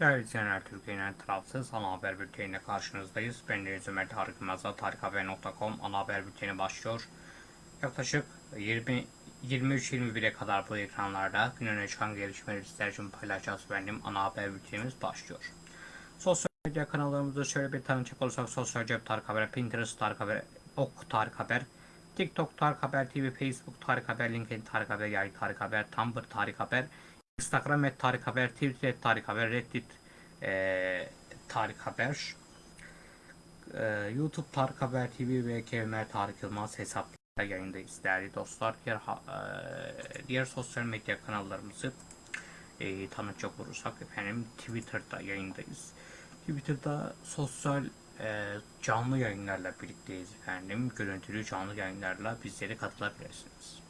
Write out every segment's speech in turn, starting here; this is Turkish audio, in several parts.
Değerli izleyenler, Türkiye'nin tarafsız ana haber bülteniyle karşınızdayız. Ben Deniz Ömer Tarık Yılmaz'la tarikhaber.com ana haber bülteni başlıyor. Yaklaşık 20 23-21'e kadar bu ekranlarda gün çıkan gelişmeleri sizler için paylaşacağız benim ana haber bültenimiz başlıyor. Sosyal medya kanallarımızı şöyle bir tanıcak olursak Sosyal Cep Tarık Haber, Pinterest Tarık Haber, Ok Tarık Haber, TikTok Tarık Haber TV, Facebook Tarık Haber, LinkedIn Tarık Haber, Yay Tarık Haber, Tumblr Tarık Haber, Instagram et Tarık Haber, Twitter Tarık Haber, Reddit e, Tarık Haber, e, YouTube Tarık Haber TV ve Kevmer Tarık Yılmaz hesaplarıyla yayındayız değerli dostlar. Diğer, e, diğer sosyal medya kanallarımızı e, tanıtacak olursak efendim Twitter'da yayındayız. Twitter'da sosyal e, canlı yayınlarla birlikteyiz efendim. Görüntülü canlı yayınlarla bizlere katılabilirsiniz.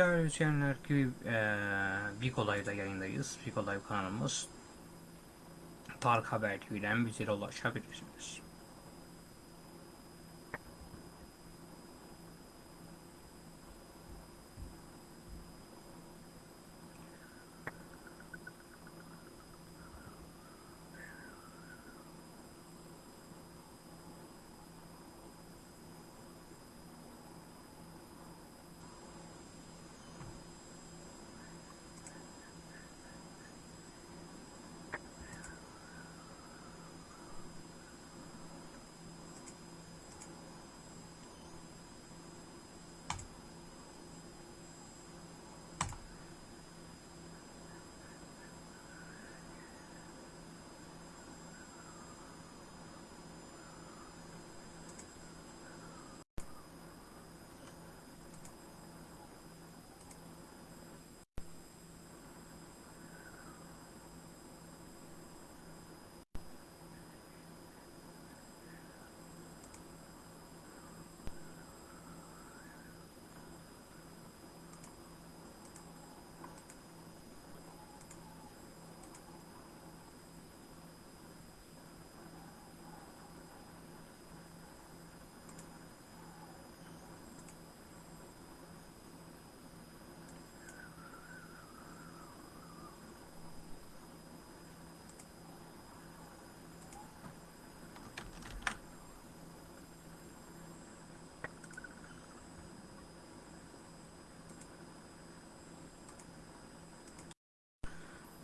Değerli izleyenler gibi eee Big Olay'da yayındayız. Big Olay kanalımız Tarık Haber TV'den bizlere ulaşabilirsiniz.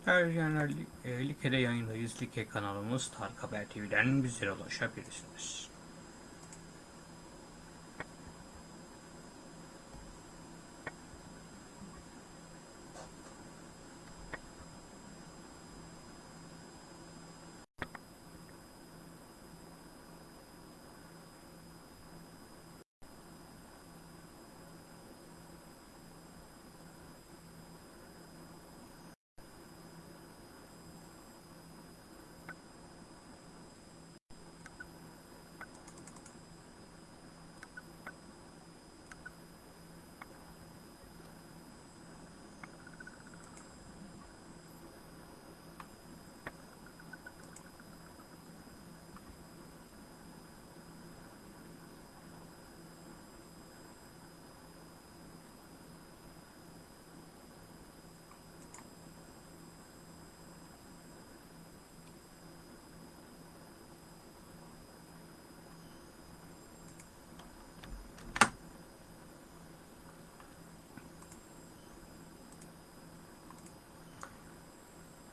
Her yerler e, Like'de yayındayız. Like kanalımız Tarık Haber TV'den bizlere ulaşabilirsiniz.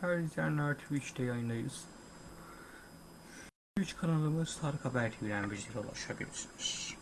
Her izleyenler Twitch'te yayındayız. Twitch kanalımız Tarık Haber TV'den bizlere ulaşabilirsiniz.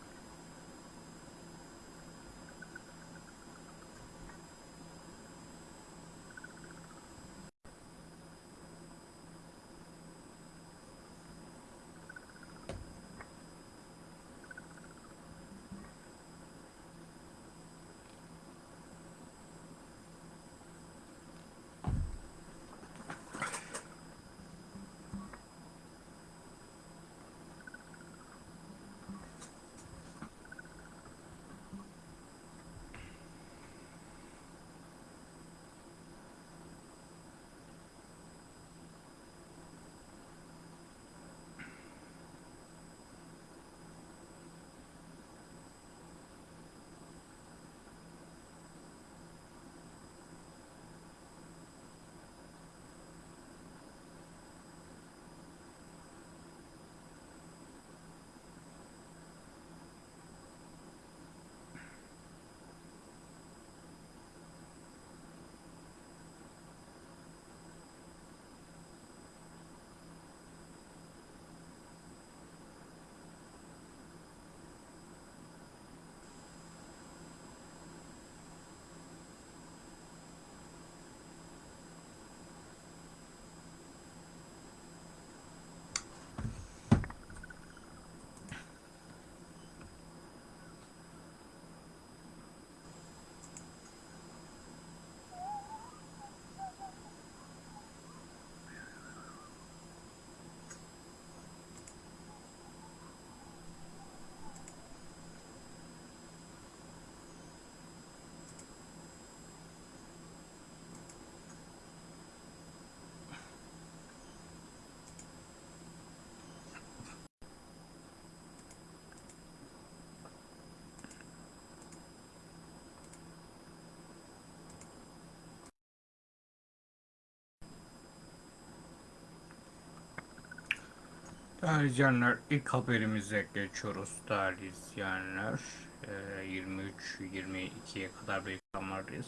Değerli izleyenler, ilk haberimize geçiyoruz değerli izleyenler. Ee, 23-22'ye kadar bir ekranlardayız.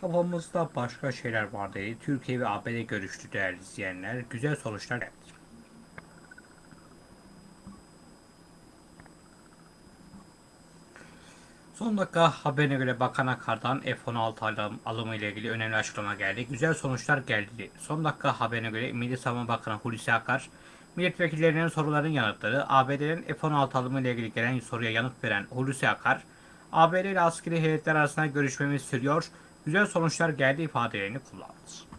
Kafamızda başka şeyler var değil. Türkiye ve ABD görüştü değerli izleyenler. Güzel sonuçlar geldi. Son dakika haberine göre Bakan Akar'dan F-16 alım, alımı ile ilgili önemli açıklama geldi. Güzel sonuçlar geldi. Son dakika haberine göre Milli Savunma Bakanı Hulusi Akar, milletvekillerinin sorularının yanıtları, ABD'nin F-16 alımı ile ilgili gelen soruya yanıt veren Hulusi Akar, ABD ile askeri heyetler arasında görüşmemiz sürüyor, güzel sonuçlar geldi ifadelerini kullandı.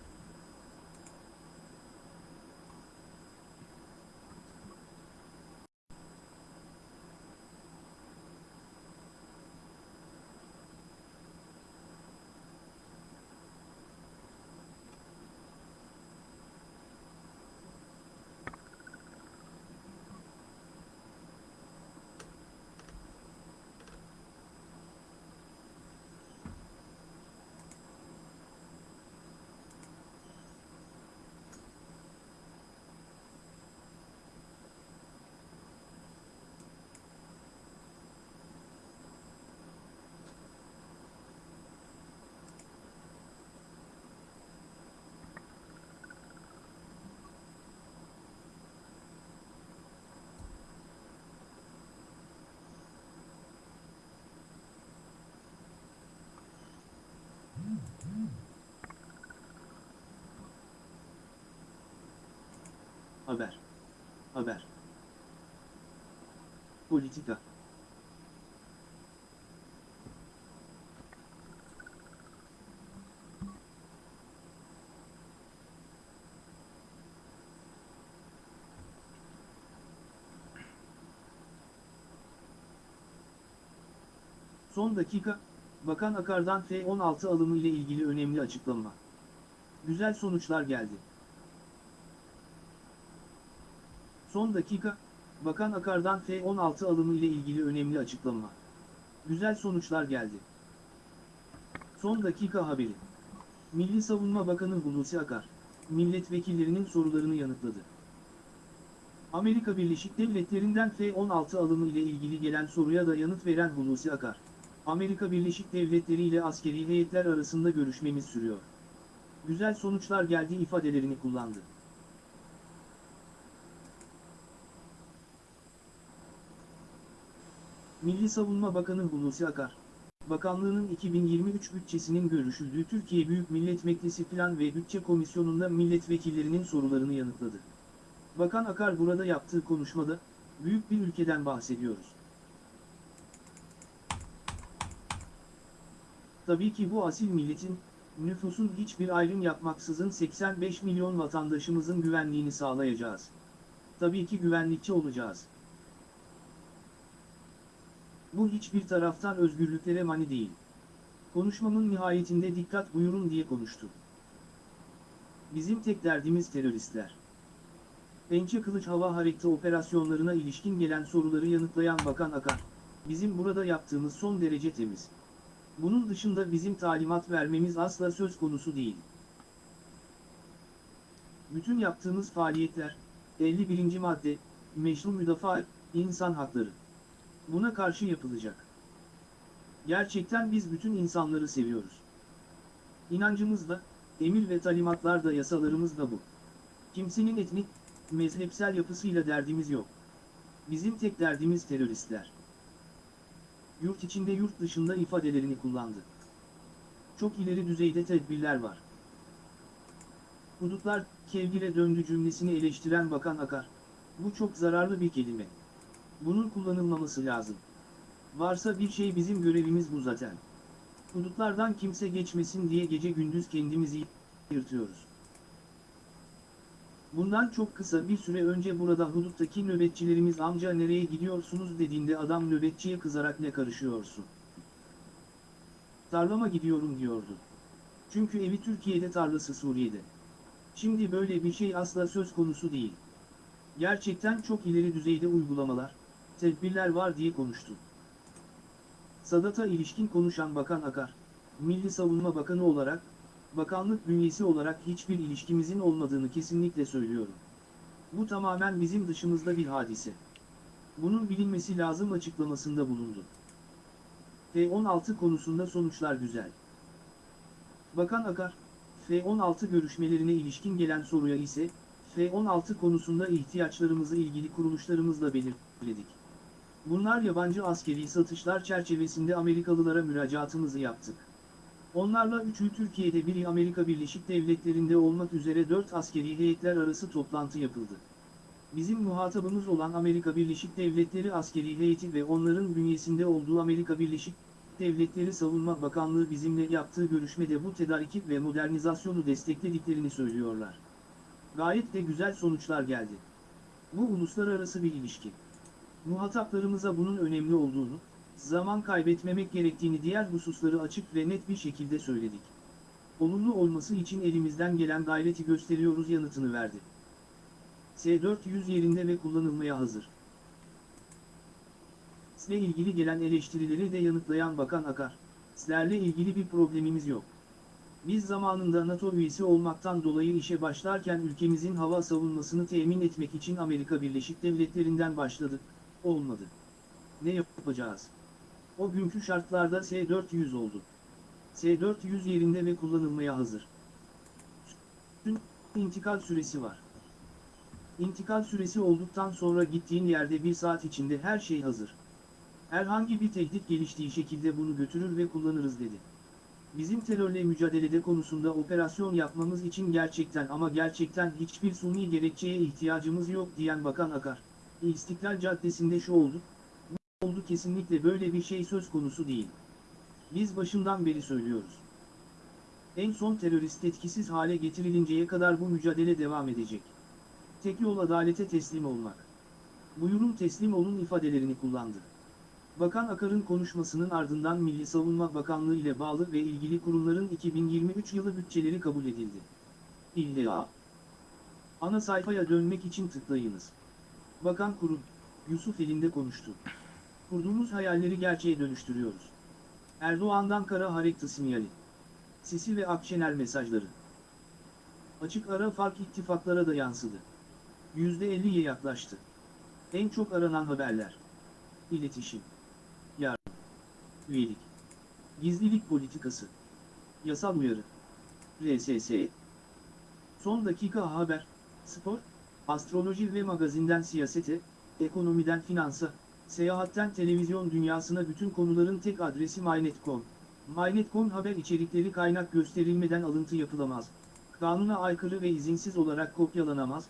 Haber. Haber. Politika. Son dakika, Bakan Akar'dan F-16 alımı ile ilgili önemli açıklama. Güzel sonuçlar geldi. Son dakika, Bakan Akar'dan F-16 alımı ile ilgili önemli açıklama. Güzel sonuçlar geldi. Son dakika haberi. Milli Savunma Bakanı Hulusi Akar, milletvekillerinin sorularını yanıtladı. Amerika Birleşik Devletleri'nden F-16 alımı ile ilgili gelen soruya da yanıt veren Hulusi Akar, Amerika Birleşik Devletleri ile askeri heyetler arasında görüşmemiz sürüyor. Güzel sonuçlar geldi ifadelerini kullandı. Milli Savunma Bakanı Hulusi Akar, Bakanlığının 2023 bütçesinin görüşüldüğü Türkiye Büyük Millet Meclisi Plan ve Bütçe Komisyonu'nda milletvekillerinin sorularını yanıtladı. Bakan Akar burada yaptığı konuşmada, büyük bir ülkeden bahsediyoruz. Tabii ki bu asil milletin, nüfusun hiçbir ayrım yapmaksızın 85 milyon vatandaşımızın güvenliğini sağlayacağız. Tabii ki güvenlikçi olacağız. Bu hiçbir taraftan özgürlüklere mani değil. Konuşmamın nihayetinde dikkat buyurun diye konuştu. Bizim tek derdimiz teröristler. Pençe Kılıç Hava Harekatı operasyonlarına ilişkin gelen soruları yanıtlayan Bakan Akar, bizim burada yaptığımız son derece temiz. Bunun dışında bizim talimat vermemiz asla söz konusu değil. Bütün yaptığımız faaliyetler, 51. madde, meşru müdafaa, insan hakları. Buna karşı yapılacak. Gerçekten biz bütün insanları seviyoruz. İnancımız da, emir ve talimatlar da yasalarımız da bu. Kimsenin etnik, mezhepsel yapısıyla derdimiz yok. Bizim tek derdimiz teröristler. Yurt içinde yurt dışında ifadelerini kullandı. Çok ileri düzeyde tedbirler var. Hudutlar kevgire döndü cümlesini eleştiren Bakan Akar, bu çok zararlı bir kelime. Bunun kullanılmaması lazım. Varsa bir şey bizim görevimiz bu zaten. Hudutlardan kimse geçmesin diye gece gündüz kendimizi yırtıyoruz. Bundan çok kısa bir süre önce burada huduttaki nöbetçilerimiz amca nereye gidiyorsunuz dediğinde adam nöbetçiye kızarak ne karışıyorsun? Tarlama gidiyorum diyordu. Çünkü evi Türkiye'de tarlası Suriye'de. Şimdi böyle bir şey asla söz konusu değil. Gerçekten çok ileri düzeyde uygulamalar, tedbirler var diye konuştu. Sadat'a ilişkin konuşan Bakan Akar, Milli Savunma Bakanı olarak, bakanlık bünyesi olarak hiçbir ilişkimizin olmadığını kesinlikle söylüyorum. Bu tamamen bizim dışımızda bir hadise. Bunun bilinmesi lazım açıklamasında bulundu. F-16 konusunda sonuçlar güzel. Bakan Akar, F-16 görüşmelerine ilişkin gelen soruya ise, F-16 konusunda ihtiyaçlarımızı ilgili kuruluşlarımızla belirledik. Bunlar yabancı askeri satışlar çerçevesinde Amerikalılara müracaatımızı yaptık. Onlarla üçü Türkiye'de biri Amerika Birleşik Devletleri'nde olmak üzere dört askeri heyetler arası toplantı yapıldı. Bizim muhatabımız olan Amerika Birleşik Devletleri askeri heyeti ve onların bünyesinde olduğu Amerika Birleşik Devletleri Savunma Bakanlığı bizimle yaptığı görüşmede bu tedariki ve modernizasyonu desteklediklerini söylüyorlar. Gayet de güzel sonuçlar geldi. Bu uluslararası bir ilişki. Muhataplarımıza bunun önemli olduğunu, zaman kaybetmemek gerektiğini diğer hususları açık ve net bir şekilde söyledik. Olumlu olması için elimizden gelen gayreti gösteriyoruz yanıtını verdi. S-400 yerinde ve kullanılmaya hazır. SL'le ilgili gelen eleştirileri de yanıtlayan Bakan Akar, SL'lerle ilgili bir problemimiz yok. Biz zamanında NATO üyesi olmaktan dolayı işe başlarken ülkemizin hava savunmasını temin etmek için Amerika Birleşik Devletleri'nden başladık, olmadı. Ne yapacağız? O günkü şartlarda S-400 oldu. S-400 yerinde ve kullanılmaya hazır. İntikal süresi var. İntikal süresi olduktan sonra gittiğin yerde bir saat içinde her şey hazır. Herhangi bir tehdit geliştiği şekilde bunu götürür ve kullanırız dedi. Bizim terörle mücadelede konusunda operasyon yapmamız için gerçekten ama gerçekten hiçbir suni gerekçeye ihtiyacımız yok diyen Bakan Akar, İstiklal Caddesi'nde şu oldu, bu oldu kesinlikle böyle bir şey söz konusu değil. Biz başından beri söylüyoruz. En son terörist etkisiz hale getirilinceye kadar bu mücadele devam edecek. Tek yol adalete teslim olmak. Buyurun teslim olun ifadelerini kullandı. Bakan Akar'ın konuşmasının ardından Milli Savunma Bakanlığı ile bağlı ve ilgili kurumların 2023 yılı bütçeleri kabul edildi. İlla. Ana sayfaya dönmek için tıklayınız. Bakan Kurum, Yusuf elinde konuştu. Kurduğumuz hayalleri gerçeğe dönüştürüyoruz. Erdoğan'dan kara harekti sinyali. Sisi ve Akşener mesajları. Açık ara fark ittifaklara da yansıdı. %50'ye yaklaştı. En çok aranan haberler. İletişim. Yardım. Üyelik. Gizlilik politikası. Yasal uyarı. RSS. Son dakika haber, spor, astroloji ve magazinden siyasete, ekonomiden finansa, seyahatten televizyon dünyasına bütün konuların tek adresi MyNet.com. MyNet.com haber içerikleri kaynak gösterilmeden alıntı yapılamaz. Kanuna aykırı ve izinsiz olarak kopyalanamaz,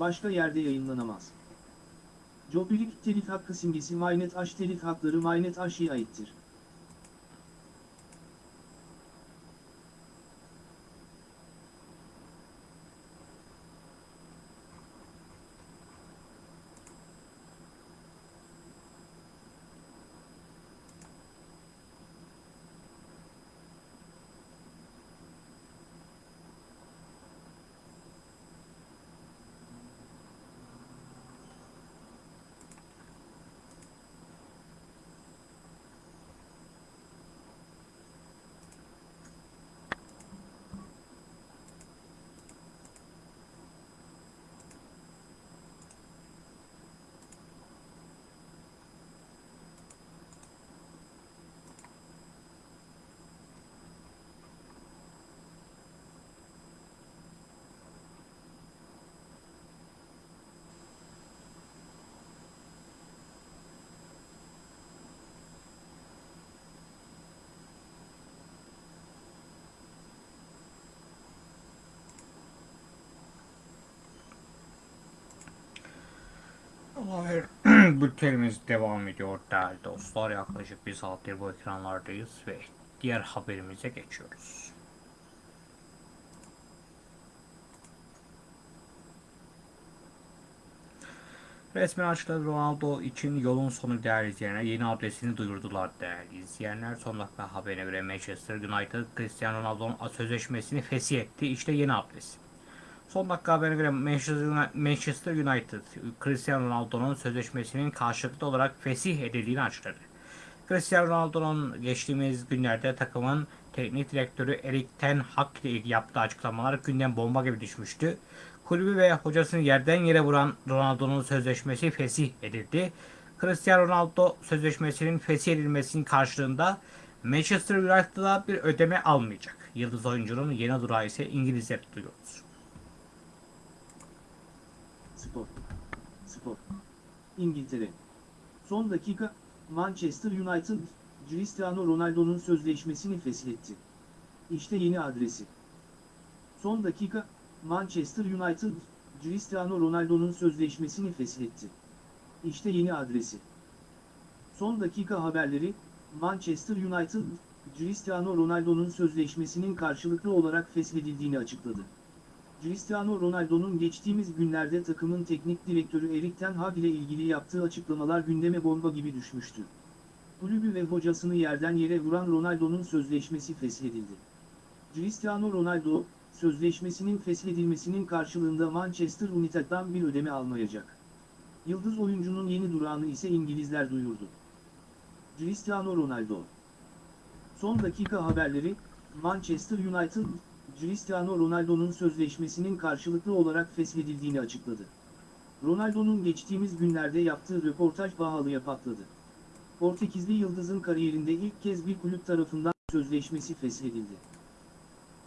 başka yerde yayınlanamaz. Jobilik telif hakkı simgesi MyNet Aş telif hakları MyNet Aş'ya aittir. Haber bültenimiz devam ediyor değerli dostlar. Yaklaşık bir saattir bu ekranlardayız ve diğer haberimize geçiyoruz. Resmen açıkladı Ronaldo için yolun sonu değerli izleyenler yeni adresini duyurdular değerli izleyenler. Son dakika haberine göre Manchester United Cristiano Ronaldo'nun sözleşmesini fesih etti. İşte yeni adresi. Son dakika haberine göre Manchester United, Cristiano Ronaldo'nun sözleşmesinin karşılıklı olarak fesih edildiğini açıkladı. Cristiano Ronaldo'nun geçtiğimiz günlerde takımın teknik direktörü Erik Ten Hag ile yaptığı açıklamalar gündem bomba gibi düşmüştü. Kulübü ve hocasını yerden yere vuran Ronaldo'nun sözleşmesi fesih edildi. Cristiano Ronaldo sözleşmesinin fesih edilmesinin karşılığında Manchester United'da bir ödeme almayacak. Yıldız oyuncunun yeni durağı ise İngilizler duyuyoruz. Spor. Spor. İngiltere. Son dakika, Manchester United, Cristiano Ronaldo'nun sözleşmesini feshetti. İşte yeni adresi. Son dakika, Manchester United, Cristiano Ronaldo'nun sözleşmesini feshetti. İşte yeni adresi. Son dakika haberleri, Manchester United, Cristiano Ronaldo'nun sözleşmesinin karşılıklı olarak feshedildiğini açıkladı. Cristiano Ronaldo'nun geçtiğimiz günlerde takımın teknik direktörü Erik Ten Hag ile ilgili yaptığı açıklamalar gündeme bomba gibi düşmüştü. Kulübü ve hocasını yerden yere vuran Ronaldo'nun sözleşmesi feshedildi. Cristiano Ronaldo, sözleşmesinin feshedilmesinin karşılığında Manchester United'dan bir ödeme almayacak. Yıldız oyuncunun yeni durağını ise İngilizler duyurdu. Cristiano Ronaldo Son dakika haberleri, Manchester United, Cristiano Ronaldo'nun sözleşmesinin karşılıklı olarak feshedildiğini açıkladı. Ronaldo'nun geçtiğimiz günlerde yaptığı röportaj pahalıya patladı. Portekizli Yıldız'ın kariyerinde ilk kez bir kulüp tarafından sözleşmesi feshedildi.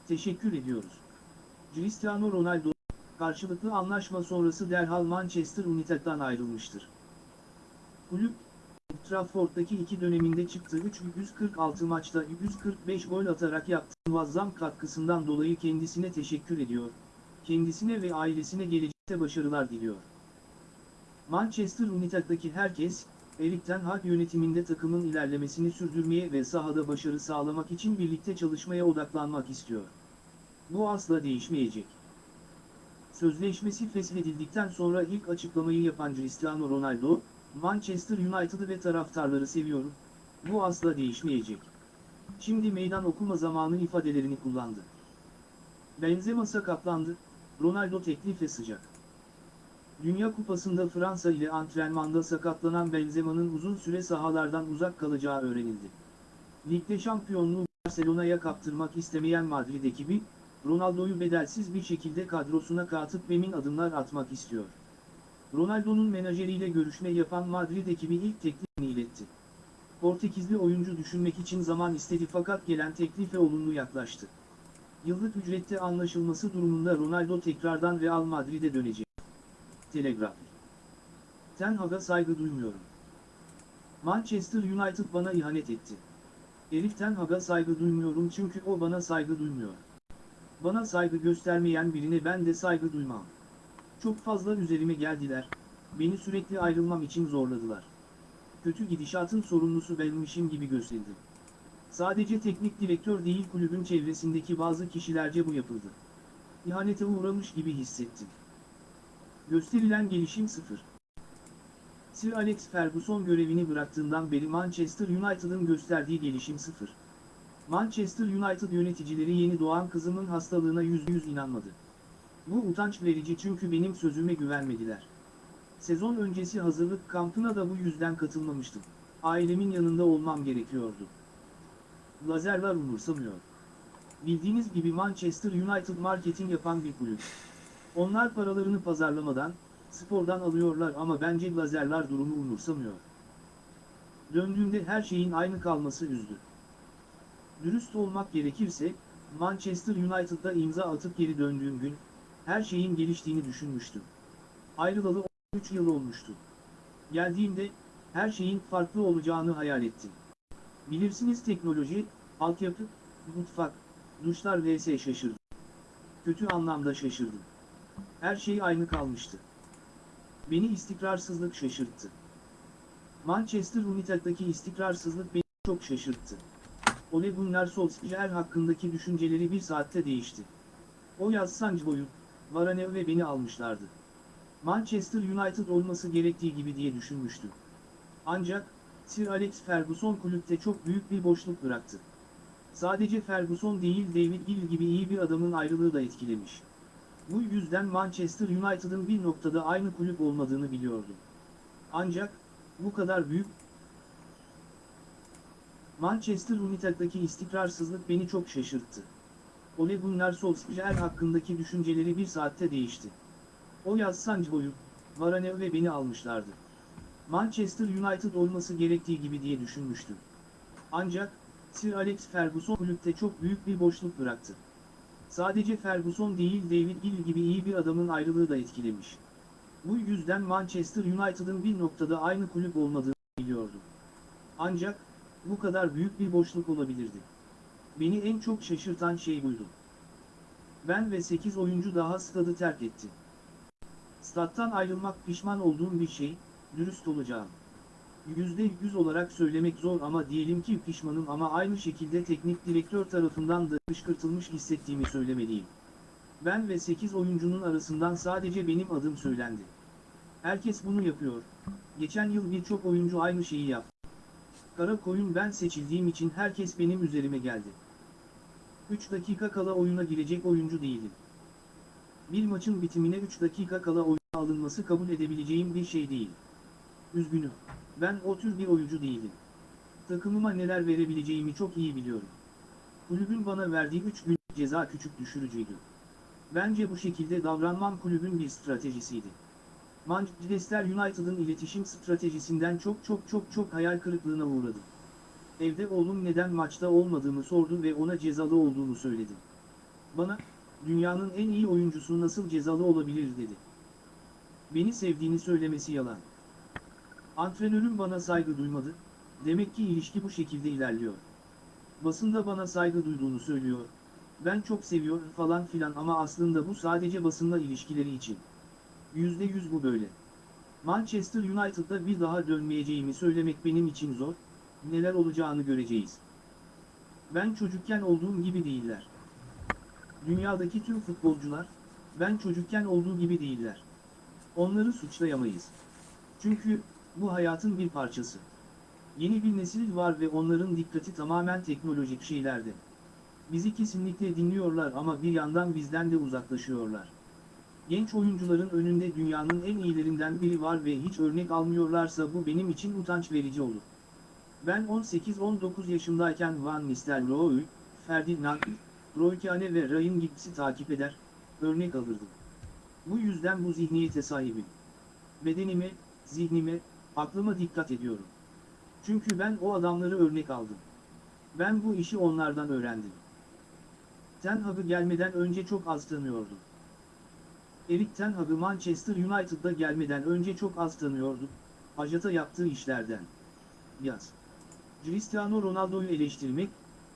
Teşekkür ediyoruz. Cristiano Ronaldo, karşılıklı anlaşma sonrası derhal Manchester United'dan ayrılmıştır. Kulüp, Trafford'daki iki döneminde çıktığı 346 maçta 145 gol atarak yaptığı muazzam katkısından dolayı kendisine teşekkür ediyor. Kendisine ve ailesine gelecekte başarılar diliyor. Manchester United'daki herkes, Erik Ten Hag yönetiminde takımın ilerlemesini sürdürmeye ve sahada başarı sağlamak için birlikte çalışmaya odaklanmak istiyor. Bu asla değişmeyecek. Sözleşmesi feshedildikten sonra ilk açıklamayı yapan Cristiano Ronaldo, Manchester United'ı ve taraftarları seviyorum, bu asla değişmeyecek. Şimdi meydan okuma zamanı ifadelerini kullandı. Benzema sakatlandı, Ronaldo teklife sıcak. Dünya Kupası'nda Fransa ile antrenmanda sakatlanan Benzema'nın uzun süre sahalardan uzak kalacağı öğrenildi. Ligde şampiyonluğu Barcelona'ya kaptırmak istemeyen Madrid ekibi, Ronaldo'yu bedelsiz bir şekilde kadrosuna katıp emin adımlar atmak istiyor. Ronaldo'nun menajeriyle görüşme yapan Madrid ekibi ilk teklifini iletti. Portekizli oyuncu düşünmek için zaman istedi fakat gelen teklife olumlu yaklaştı. Yıllık ücrette anlaşılması durumunda Ronaldo tekrardan Real Madrid'e dönecek. Telegraf. Ten Hag'a saygı duymuyorum. Manchester United bana ihanet etti. Erik Ten Hag'a saygı duymuyorum çünkü o bana saygı duymuyor. Bana saygı göstermeyen birine ben de saygı duymam. Çok fazla üzerime geldiler, beni sürekli ayrılmam için zorladılar. Kötü gidişatın sorumlusu benmişim gibi gösterildi. Sadece teknik direktör değil kulübün çevresindeki bazı kişilerce bu yapıldı. İhanete uğramış gibi hissettim. Gösterilen gelişim sıfır. Sir Alex Ferguson görevini bıraktığından beri Manchester United'ın gösterdiği gelişim sıfır. Manchester United yöneticileri yeni doğan kızımın hastalığına yüz yüz inanmadı. Bu utanç verici çünkü benim sözüme güvenmediler. Sezon öncesi hazırlık kampına da bu yüzden katılmamıştım. Ailemin yanında olmam gerekiyordu. Lazerler umursamıyor. Bildiğiniz gibi Manchester United marketing yapan bir kulüp. Onlar paralarını pazarlamadan, spordan alıyorlar ama bence lazerler durumu umursamıyor. Döndüğümde her şeyin aynı kalması üzdü. Dürüst olmak gerekirse, Manchester United'da imza atıp geri döndüğüm gün, her şeyin geliştiğini düşünmüştüm. Ayrılalı 13 yıl olmuştu. Geldiğimde, her şeyin farklı olacağını hayal ettim. Bilirsiniz teknoloji, altyapı, mutfak, duşlar vs şaşırdım. Kötü anlamda şaşırdım. Her şey aynı kalmıştı. Beni istikrarsızlık şaşırttı. Manchester United'daki istikrarsızlık beni çok şaşırttı. Ole Gunnar Solskjaer hakkındaki düşünceleri bir saatte değişti. O yaz Sancbo'yu, Varane ve beni almışlardı. Manchester United olması gerektiği gibi diye düşünmüştüm. Ancak, Sir Alex Ferguson kulüpte çok büyük bir boşluk bıraktı. Sadece Ferguson değil David Gill gibi iyi bir adamın ayrılığı da etkilemiş. Bu yüzden Manchester United'ın bir noktada aynı kulüp olmadığını biliyordum. Ancak, bu kadar büyük... Manchester United'daki istikrarsızlık beni çok şaşırttı. Ole Gunnar Solskjaer hakkındaki düşünceleri bir saatte değişti. O yaz Sancbo'yu, Varane ve beni almışlardı. Manchester United olması gerektiği gibi diye düşünmüştüm. Ancak, Sir Alex Ferguson kulüpte çok büyük bir boşluk bıraktı. Sadece Ferguson değil David Gill gibi iyi bir adamın ayrılığı da etkilemiş. Bu yüzden Manchester United'ın bir noktada aynı kulüp olmadığını biliyordum. Ancak, bu kadar büyük bir boşluk olabilirdi. Beni en çok şaşırtan şey buydu. Ben ve 8 oyuncu daha stadı terk etti. Stat'tan ayrılmak pişman olduğum bir şey, dürüst olacağım. %100 olarak söylemek zor ama diyelim ki pişmanım ama aynı şekilde teknik direktör tarafından da kışkırtılmış hissettiğimi söylemeliyim. Ben ve 8 oyuncunun arasından sadece benim adım söylendi. Herkes bunu yapıyor. Geçen yıl birçok oyuncu aynı şeyi yaptı. Kara koyun ben seçildiğim için herkes benim üzerime geldi. 3 dakika kala oyuna girecek oyuncu değilim. Bir maçın bitimine 3 dakika kala oyuna alınması kabul edebileceğim bir şey değil. Üzgünüm. Ben o tür bir oyuncu değilim. Takımıma neler verebileceğimi çok iyi biliyorum. Kulübün bana verdiği 3 gün ceza küçük düşürücüydü. Bence bu şekilde davranmam kulübün bir stratejisiydi. Manchester United'ın iletişim stratejisinden çok çok çok çok hayal kırıklığına uğradım. Evde oğlum neden maçta olmadığımı sordu ve ona cezalı olduğunu söyledim. Bana, dünyanın en iyi oyuncusu nasıl cezalı olabilir dedi. Beni sevdiğini söylemesi yalan. Antrenörüm bana saygı duymadı, demek ki ilişki bu şekilde ilerliyor. Basında bana saygı duyduğunu söylüyor, ben çok seviyor falan filan ama aslında bu sadece basınla ilişkileri için. %100 bu böyle. Manchester United'da bir daha dönmeyeceğimi söylemek benim için zor, neler olacağını göreceğiz. Ben çocukken olduğum gibi değiller. Dünyadaki tüm futbolcular, ben çocukken olduğu gibi değiller. Onları suçlayamayız. Çünkü, bu hayatın bir parçası. Yeni bir nesil var ve onların dikkati tamamen teknolojik şeylerde. Bizi kesinlikle dinliyorlar ama bir yandan bizden de uzaklaşıyorlar. Genç oyuncuların önünde dünyanın en iyilerinden biri var ve hiç örnek almıyorlarsa bu benim için utanç verici olur. Ben 18-19 yaşındayken Van Nistelrooy, Ferdinand, Roy Keane ve Ryan Giggs'i takip eder, örnek alırdım. Bu yüzden bu zihniyete sahibim. Bedenime, zihnime, aklıma dikkat ediyorum. Çünkü ben o adamları örnek aldım. Ben bu işi onlardan öğrendim. Ten Hag'ı gelmeden önce çok az tanıyordum. Erik Ten Hag'ı Manchester United'da gelmeden önce çok az tanıyordum, Ajata yaptığı işlerden. Yaz. Cristiano Ronaldo'yu eleştirmek,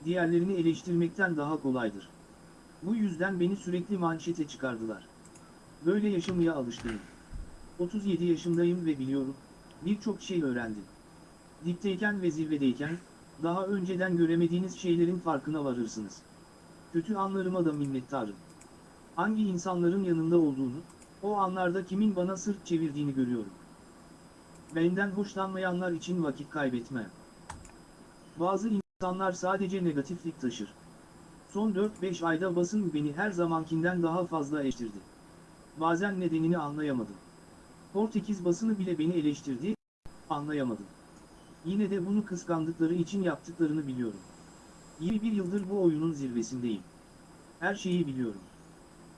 diğerlerini eleştirmekten daha kolaydır. Bu yüzden beni sürekli manşete çıkardılar. Böyle yaşamaya alıştım. 37 yaşındayım ve biliyorum, birçok şey öğrendim. Dipteyken ve zirvedeyken, daha önceden göremediğiniz şeylerin farkına varırsınız. Kötü anlarıma da minnettarım. Hangi insanların yanında olduğunu, o anlarda kimin bana sırt çevirdiğini görüyorum. Benden hoşlanmayanlar için vakit kaybetmem. Bazı insanlar sadece negatiflik taşır. Son 4-5 ayda basın beni her zamankinden daha fazla eleştirdi. Bazen nedenini anlayamadım. Portekiz basını bile beni eleştirdi, anlayamadım. Yine de bunu kıskandıkları için yaptıklarını biliyorum. 21 yıldır bu oyunun zirvesindeyim. Her şeyi biliyorum.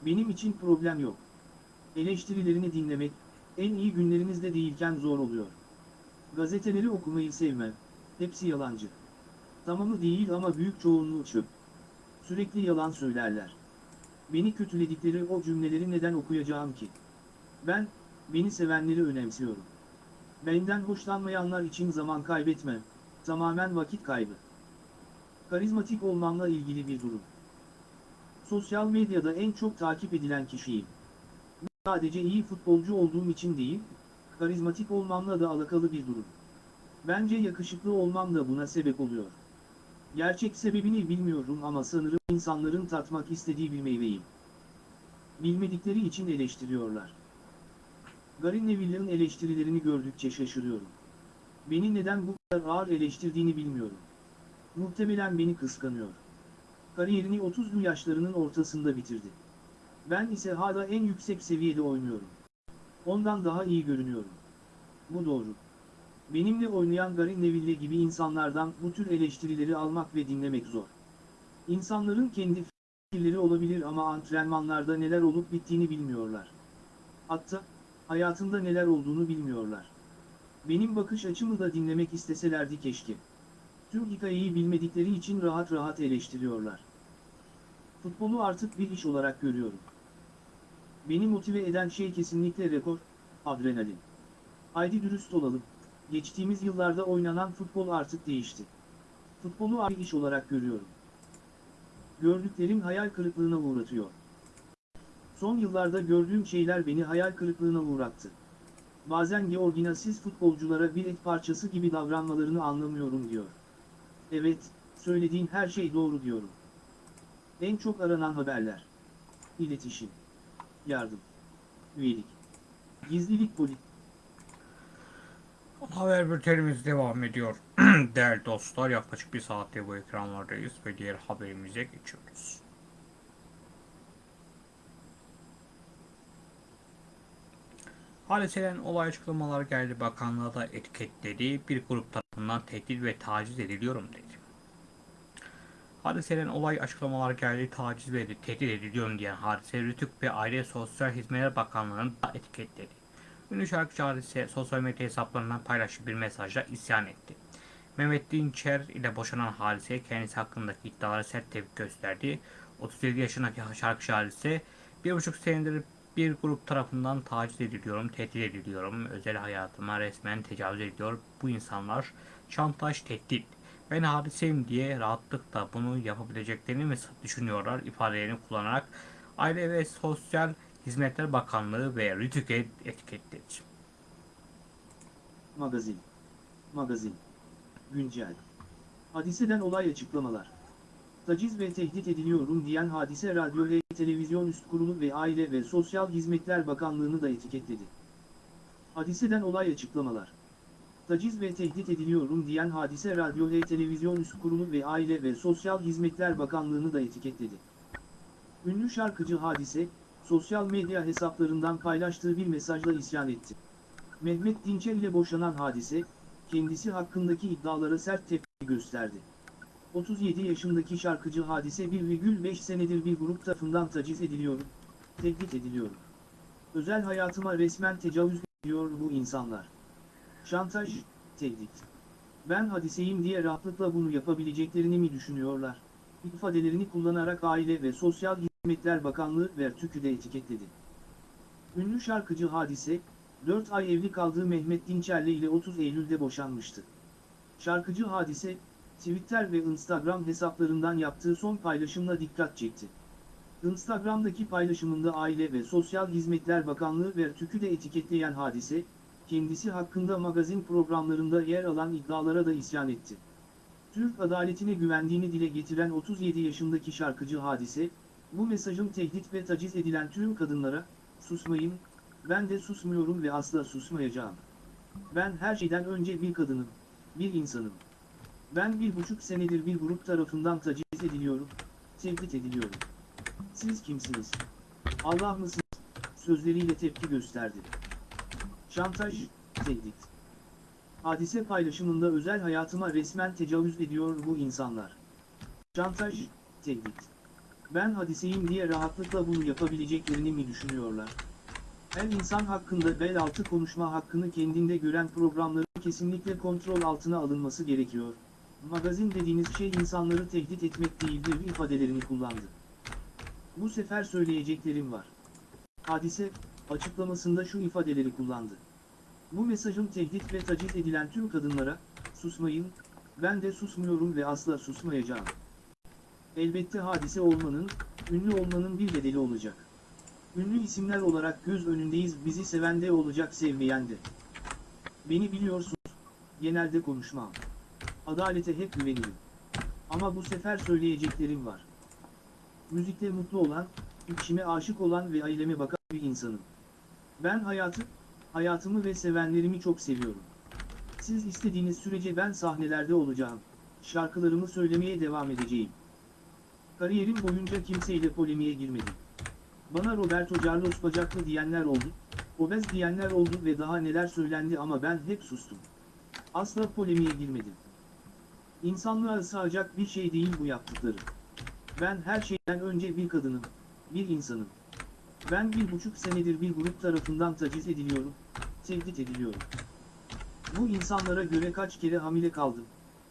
Benim için problem yok. Eleştirilerini dinlemek, en iyi günlerinizde değilken zor oluyor. Gazeteleri okumayı sevmem, hepsi yalancı. Tamamı değil ama büyük çoğunluğu çöp. Sürekli yalan söylerler. Beni kötüledikleri o cümleleri neden okuyacağım ki? Ben, beni sevenleri önemsiyorum. Benden hoşlanmayanlar için zaman kaybetmem, tamamen vakit kaybı. Karizmatik olmamla ilgili bir durum. Sosyal medyada en çok takip edilen kişiyim. Sadece iyi futbolcu olduğum için değil, karizmatik olmamla da alakalı bir durum. Bence yakışıklı olmam da buna sebep oluyor. Gerçek sebebini bilmiyorum ama sanırım insanların tatmak istediği bir meyveyim. Bilmedikleri için eleştiriyorlar. Gary Neville'in eleştirilerini gördükçe şaşırıyorum. Beni neden bu kadar ağır eleştirdiğini bilmiyorum. Muhtemelen beni kıskanıyor. Kariyerini 30'lu yaşlarının ortasında bitirdi. Ben ise hala en yüksek seviyede oynuyorum. Ondan daha iyi görünüyorum. Bu doğru. Benimle oynayan Gary Neville gibi insanlardan bu tür eleştirileri almak ve dinlemek zor. İnsanların kendi fikirleri olabilir ama antrenmanlarda neler olup bittiğini bilmiyorlar. Hatta, hayatında neler olduğunu bilmiyorlar. Benim bakış açımı da dinlemek isteselerdi keşke. Tüm hikayeyi bilmedikleri için rahat rahat eleştiriyorlar. Futbolu artık bir iş olarak görüyorum. Beni motive eden şey kesinlikle rekor, adrenalin. Haydi dürüst olalım, geçtiğimiz yıllarda oynanan futbol artık değişti. Futbolu bir iş olarak görüyorum. Gördüklerim hayal kırıklığına uğratıyor. Son yıllarda gördüğüm şeyler beni hayal kırıklığına uğrattı. Bazen Georginasiz futbolculara bir et parçası gibi davranmalarını anlamıyorum diyor. Evet, söylediğin her şey doğru diyorum. En çok aranan haberler. İletişim. Yardım. Üyelik. Gizlilik polit. Haber bültenimiz devam ediyor. Değerli dostlar yaklaşık bir saatte bu ekranlardayız ve diğer haberimize geçiyoruz. Hadiseden olay açıklamalar geldi. Bakanlığa da etiketledi. Bir grup tarafından tehdit ve taciz ediliyorum dedi. Hadiseden olay açıklamalar geldi. Taciz ve tehdit ediliyorum diyen hadise Rütük ve Aile Sosyal Hizmetler Bakanlığı'nın da etiketledi. Ünlü şarkıcı hadise sosyal medya hesaplarından paylaştığı bir mesajla isyan etti. Mehmet Dinçer ile boşanan hadise kendisi hakkındaki iddialara sert tepki gösterdi. 37 yaşındaki şarkıcı hadise bir buçuk senedir bir grup tarafından taciz ediliyorum, tehdit ediliyorum, özel hayatıma resmen tecavüz ediliyor. Bu insanlar şantaj, tehdit. Ben hadiseyim diye rahatlıkla bunu yapabileceklerini mi düşünüyorlar ifadelerini kullanarak Aile ve Sosyal Hizmetler Bakanlığı ve Rütük'e etiketledi. Magazin. Magazin. Güncel. Hadiseden olay açıklamalar. Taciz ve tehdit ediliyorum diyen Hadise Radyo ve Televizyon Üst Kurulu ve Aile ve Sosyal Hizmetler Bakanlığı'nı da etiketledi. Hadiseden olay açıklamalar. Taciz ve tehdit ediliyorum diyen Hadise Radyo ve Televizyon Üst Kurulu ve Aile ve Sosyal Hizmetler Bakanlığı'nı da etiketledi. Ünlü şarkıcı Hadise, sosyal medya hesaplarından paylaştığı bir mesajla isyan etti. Mehmet Dinçer ile boşanan Hadise, kendisi hakkındaki iddialara sert tepki gösterdi. 37 yaşındaki şarkıcı Hadise 1,5 senedir bir grup tarafından taciz ediliyorum, tehdit ediliyorum. Özel hayatıma resmen tecavüz ediyor bu insanlar. Şantaj, tehdit. Ben hadiseyim diye rahatlıkla bunu yapabileceklerini mi düşünüyorlar? ifadelerini kullanarak Aile ve Sosyal Hizmetler Bakanlığı ve TÜKÜ'de etiketledi. Ünlü şarkıcı Hadise, 4 ay evli kaldığı Mehmet Dinçerli ile 30 Eylül'de boşanmıştı. Şarkıcı Hadise, Twitter ve Instagram hesaplarından yaptığı son paylaşımla dikkat çekti. Instagram'daki paylaşımında Aile ve Sosyal Hizmetler Bakanlığı ve TÜKÜ de etiketleyen Hadise, kendisi hakkında magazin programlarında yer alan iddialara da isyan etti. Türk adaletine güvendiğini dile getiren 37 yaşındaki şarkıcı Hadise, bu mesajın tehdit ve taciz edilen tüm kadınlara, susmayın, ben de susmuyorum ve asla susmayacağım. Ben her şeyden önce bir kadınım, bir insanım. Ben bir buçuk senedir bir grup tarafından taciz ediliyorum, tehdit ediliyorum. Siz kimsiniz? Allah mısınız? Sözleriyle tepki gösterdi. Şantaj, tehdit. Hadise paylaşımında özel hayatıma resmen tecavüz ediyor bu insanlar. Şantaj, tehdit. Ben hadiseyim diye rahatlıkla bunu yapabileceklerini mi düşünüyorlar? Her insan hakkında bel altı konuşma hakkını kendinde gören programların kesinlikle kontrol altına alınması gerekiyor. Magazin dediğiniz şey insanları tehdit etmek değildir ifadelerini kullandı. Bu sefer söyleyeceklerim var. Hadise, açıklamasında şu ifadeleri kullandı. Bu mesajın tehdit ve taciz edilen tüm kadınlara, susmayın, ben de susmuyorum ve asla susmayacağım. Elbette hadise olmanın, ünlü olmanın bir bedeli olacak. Ünlü isimler olarak göz önündeyiz bizi seven de olacak sevmeyen de. Beni biliyorsunuz, genelde konuşmam. Adalete hep güvenirim. Ama bu sefer söyleyeceklerim var. Müzikte mutlu olan, işime aşık olan ve aileme bakan bir insanım. Ben hayatı, hayatımı ve sevenlerimi çok seviyorum. Siz istediğiniz sürece ben sahnelerde olacağım. Şarkılarımı söylemeye devam edeceğim. Kariyerim boyunca kimseyle polemiğe girmedim. Bana Roberto Carlos bacaklı diyenler oldu, obez diyenler oldu ve daha neler söylendi ama ben hep sustum. Asla polemiğe girmedim. İnsanlığa sığacak bir şey değil bu yaptıkları. Ben her şeyden önce bir kadınım, bir insanım. Ben bir buçuk senedir bir grup tarafından taciz ediliyorum, tehdit ediliyorum. Bu insanlara göre kaç kere hamile kaldım,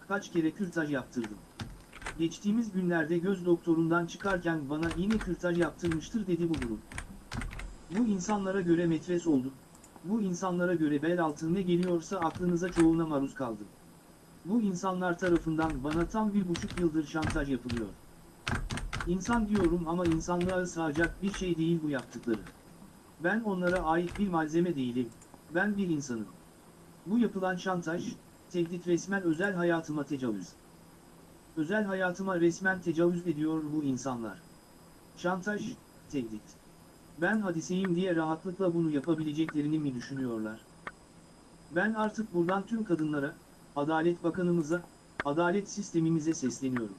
kaç kere kürtaj yaptırdım. Geçtiğimiz günlerde göz doktorundan çıkarken bana yine kürtaj yaptırmıştır dedi bu grup. Bu insanlara göre metres oldum. Bu insanlara göre bel altı ne geliyorsa aklınıza çoğuna maruz kaldım. Bu insanlar tarafından bana tam bir buçuk yıldır şantaj yapılıyor. İnsan diyorum ama insanlığa sığacak bir şey değil bu yaptıkları. Ben onlara ait bir malzeme değilim. Ben bir insanım. Bu yapılan şantaj, tehdit resmen özel hayatıma tecavüz. Özel hayatıma resmen tecavüz ediyor bu insanlar. Şantaj, tehdit. Ben hadiseyim diye rahatlıkla bunu yapabileceklerini mi düşünüyorlar? Ben artık buradan tüm kadınlara, Adalet Bakanımıza, adalet sistemimize sesleniyorum.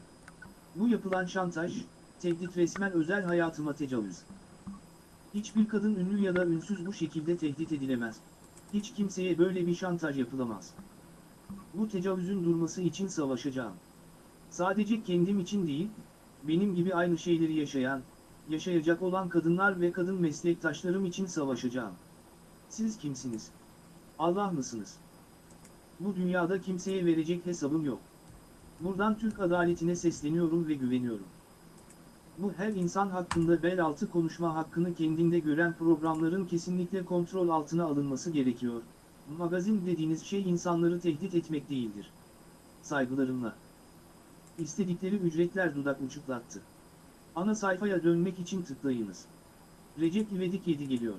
Bu yapılan şantaj, tehdit resmen özel hayatıma tecavüz. Hiçbir kadın ünlü ya da ünsüz bu şekilde tehdit edilemez. Hiç kimseye böyle bir şantaj yapılamaz. Bu tecavüzün durması için savaşacağım. Sadece kendim için değil, benim gibi aynı şeyleri yaşayan, yaşayacak olan kadınlar ve kadın meslektaşlarım için savaşacağım. Siz kimsiniz? Allah mısınız? Bu dünyada kimseye verecek hesabım yok. Buradan Türk adaletine sesleniyorum ve güveniyorum. Bu her insan hakkında bel altı konuşma hakkını kendinde gören programların kesinlikle kontrol altına alınması gerekiyor. Magazin dediğiniz şey insanları tehdit etmek değildir. Saygılarımla. İstedikleri ücretler dudak uçuklattı. Ana sayfaya dönmek için tıklayınız. Recep İvedik 7 geliyor.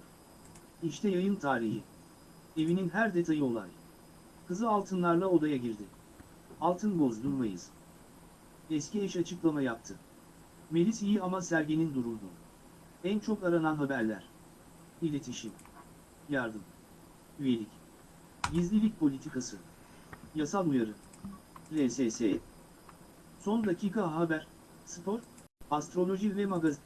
İşte yayın tarihi. Evinin her detayı olay. Kızı altınlarla odaya girdi. Altın bozdurmayız. Eski eş açıklama yaptı. Melis iyi ama Sergen'in duruldu. En çok aranan haberler. İletişim. Yardım. Üyelik. Gizlilik politikası. Yasal uyarı. LSS. Son dakika haber, spor, astroloji ve magazin.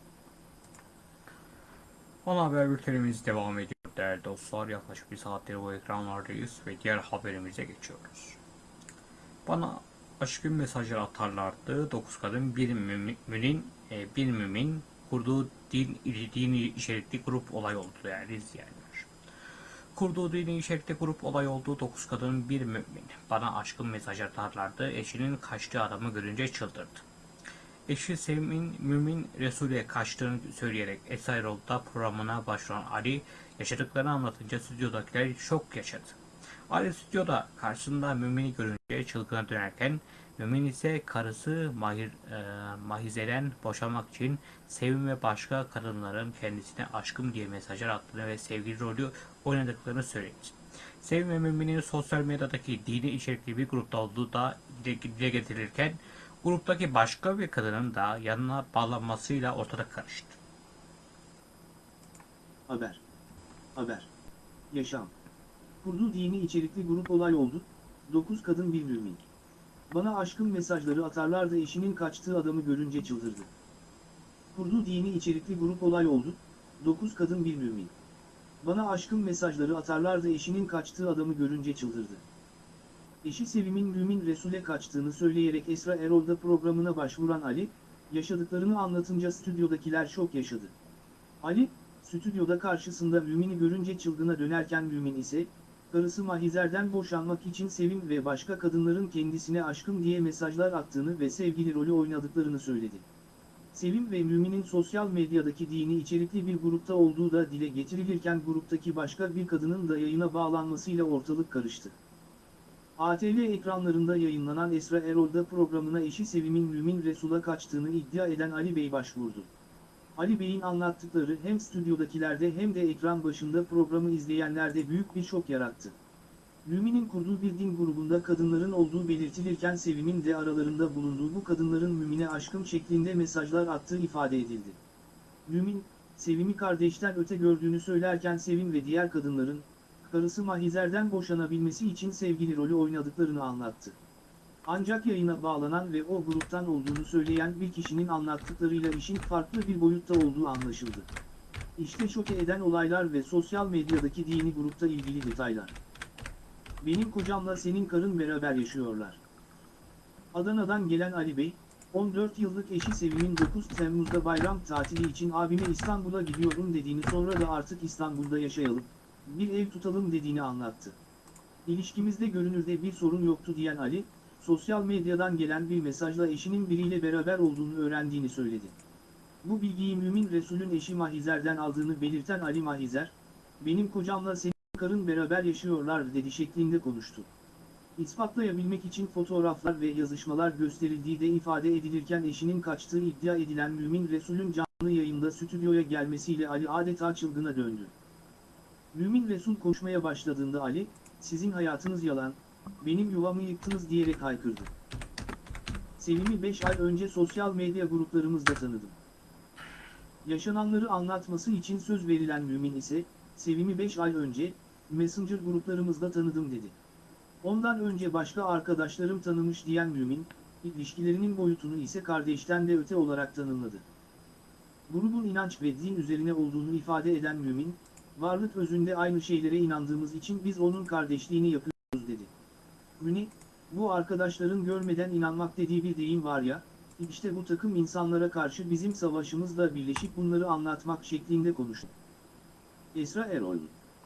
Ana haber bültenimiz devam ediyor değerli dostlar. Yaklaşık bir saattir bu ekranlardayız ve diğer haberimize geçiyoruz. Bana aşkın mesajlar atarlardı. 9 kadın bir müminin, e, bir mümin kurduğu din, dini içerikli grup olay oldu değerli izleyenler. Kurduğu dini içerikli grup olay oldu. 9 kadın bir mümin. Bana aşkın mesaj atarlardı. Eşinin kaçtığı adamı görünce çıldırdı. Eşi Sevim'in Mümin Resul'e kaçtığını söyleyerek Esra Erol'da programına başvuran Ali yaşadıklarını anlatınca stüdyodakiler şok yaşadı. Ali stüdyoda karşısında Mümin'i görünce çılgına dönerken Mümin ise karısı Mahir, e, Mahize'den boşanmak için Sevim ve başka kadınların kendisine aşkım diye mesajlar attığını ve sevgili rolü oynadıklarını söyledi. Sevim ve Mümin'in sosyal medyadaki dini içerikli bir grupta olduğu da dile getirilirken gruptaki başka bir kadının da yanına bağlanmasıyla ortada karıştı. Haber. Haber. Yaşam. Kurduğu dini içerikli grup olay oldu. 9 kadın bir mümin. Bana aşkın mesajları atarlardı eşinin kaçtığı adamı görünce çıldırdı. Kurduğu dini içerikli grup olay oldu. 9 kadın bir mümin. Bana aşkın mesajları atarlardı eşinin kaçtığı adamı görünce çıldırdı. Eşi Sevim'in Mümin Resul'e kaçtığını söyleyerek Esra Erol'da programına başvuran Ali, yaşadıklarını anlatınca stüdyodakiler şok yaşadı. Ali, stüdyoda karşısında Mümin'i görünce çılgına dönerken Mümin ise, karısı Mahizer'den boşanmak için Sevim ve başka kadınların kendisine aşkım diye mesajlar attığını ve sevgili rolü oynadıklarını söyledi. Sevim ve Mümin'in sosyal medyadaki dini içerikli bir grupta olduğu da dile getirilirken gruptaki başka bir kadının da yayına bağlanmasıyla ortalık karıştı. ATV ekranlarında yayınlanan Esra Erol'da programına eşi Sevim'in Mümin Resul'a kaçtığını iddia eden Ali Bey başvurdu. Ali Bey'in anlattıkları hem stüdyodakilerde hem de ekran başında programı izleyenlerde büyük bir şok yarattı. Mümin'in kurduğu bir din grubunda kadınların olduğu belirtilirken Sevim'in de aralarında bulunduğu bu kadınların Mümin'e aşkım şeklinde mesajlar attığı ifade edildi. Mümin, Sevim'i kardeşten öte gördüğünü söylerken Sevim ve diğer kadınların, karısı Mahizer'den boşanabilmesi için sevgili rolü oynadıklarını anlattı. Ancak yayına bağlanan ve o gruptan olduğunu söyleyen bir kişinin anlattıklarıyla işin farklı bir boyutta olduğu anlaşıldı. İşte şoke eden olaylar ve sosyal medyadaki dini grupta ilgili detaylar. Benim kocamla senin karın beraber yaşıyorlar. Adana'dan gelen Ali Bey, 14 yıllık eşi Sevim'in 9 Temmuz'da bayram tatili için abime İstanbul'a gidiyorum dediğini sonra da artık İstanbul'da yaşayalım, bir ev tutalım dediğini anlattı. İlişkimizde görünürde bir sorun yoktu diyen Ali, sosyal medyadan gelen bir mesajla eşinin biriyle beraber olduğunu öğrendiğini söyledi. Bu bilgiyi Mümin Resul'ün eşi Mahizer'den aldığını belirten Ali Mahizer, benim kocamla senin karın beraber yaşıyorlar dedi şeklinde konuştu. İspatlayabilmek için fotoğraflar ve yazışmalar gösterildiği de ifade edilirken eşinin kaçtığı iddia edilen Mümin Resul'ün canlı yayında stüdyoya gelmesiyle Ali adeta çılgına döndü. Mümin Resul konuşmaya başladığında Ali, sizin hayatınız yalan, benim yuvamı yıktınız diyerek haykırdı. Sevim'i 5 ay önce sosyal medya gruplarımızda tanıdım. Yaşananları anlatması için söz verilen Mümin ise, Sevim'i 5 ay önce, Messenger gruplarımızda tanıdım dedi. Ondan önce başka arkadaşlarım tanımış diyen Mümin, ilişkilerinin boyutunu ise kardeşten de öte olarak tanımladı. Grubun inanç ve din üzerine olduğunu ifade eden Mümin, varlık özünde aynı şeylere inandığımız için biz onun kardeşliğini yapıyoruz dedi. Müni, bu arkadaşların görmeden inanmak dediği bir deyim var ya, işte bu takım insanlara karşı bizim savaşımızla birleşip bunları anlatmak şeklinde konuştu. Esra Erol,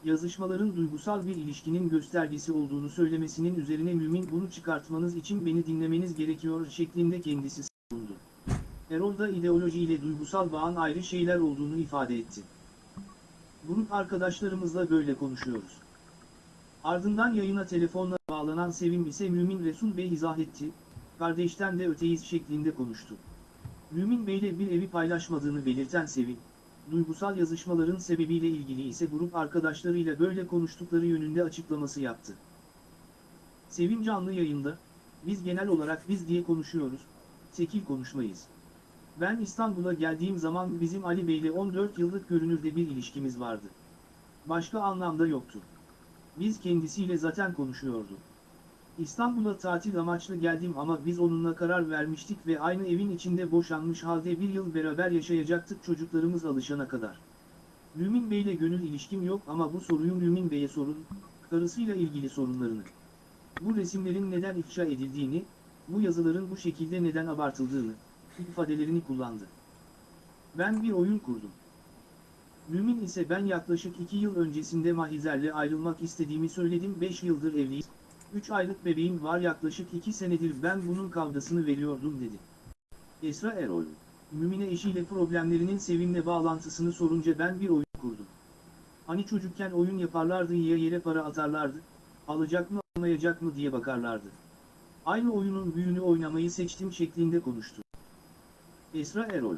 yazışmaların duygusal bir ilişkinin göstergesi olduğunu söylemesinin üzerine Mümin bunu çıkartmanız için beni dinlemeniz gerekiyor şeklinde kendisi savundu. Erol da ideoloji ile duygusal bağın ayrı şeyler olduğunu ifade etti. Grup arkadaşlarımızla böyle konuşuyoruz. Ardından yayına telefonla bağlanan Sevim ise Mümin Resul Bey izah etti, kardeşten de öteyiz şeklinde konuştu. Mümin Bey'le bir evi paylaşmadığını belirten Sevim, duygusal yazışmaların sebebiyle ilgili ise grup arkadaşlarıyla böyle konuştukları yönünde açıklaması yaptı. Sevim canlı yayında, biz genel olarak biz diye konuşuyoruz, tekil konuşmayız. Ben İstanbul'a geldiğim zaman bizim Ali Bey'le 14 yıllık görünürde bir ilişkimiz vardı. Başka anlamda yoktu. Biz kendisiyle zaten konuşuyorduk. İstanbul'a tatil amaçlı geldim ama biz onunla karar vermiştik ve aynı evin içinde boşanmış halde bir yıl beraber yaşayacaktık çocuklarımız alışana kadar. Mümin Bey'le gönül ilişkim yok ama bu soruyu Mümin Bey'e sorun, karısıyla ilgili sorunlarını. Bu resimlerin neden ifşa edildiğini, bu yazıların bu şekilde neden abartıldığını, ifadelerini kullandı. Ben bir oyun kurdum. Mümin ise ben yaklaşık 2 yıl öncesinde Mahizer'le ayrılmak istediğimi söyledim 5 yıldır evliyiz. 3 aylık bebeğim var yaklaşık 2 senedir ben bunun kavgasını veriyordum dedi. Esra Erol, Mümine eşiyle problemlerinin sevimle bağlantısını sorunca ben bir oyun kurdum. Hani çocukken oyun yaparlardı ya yere para atarlardı, alacak mı almayacak mı diye bakarlardı. Aynı oyunun büyüğünü oynamayı seçtim şeklinde konuştu. Esra Erol,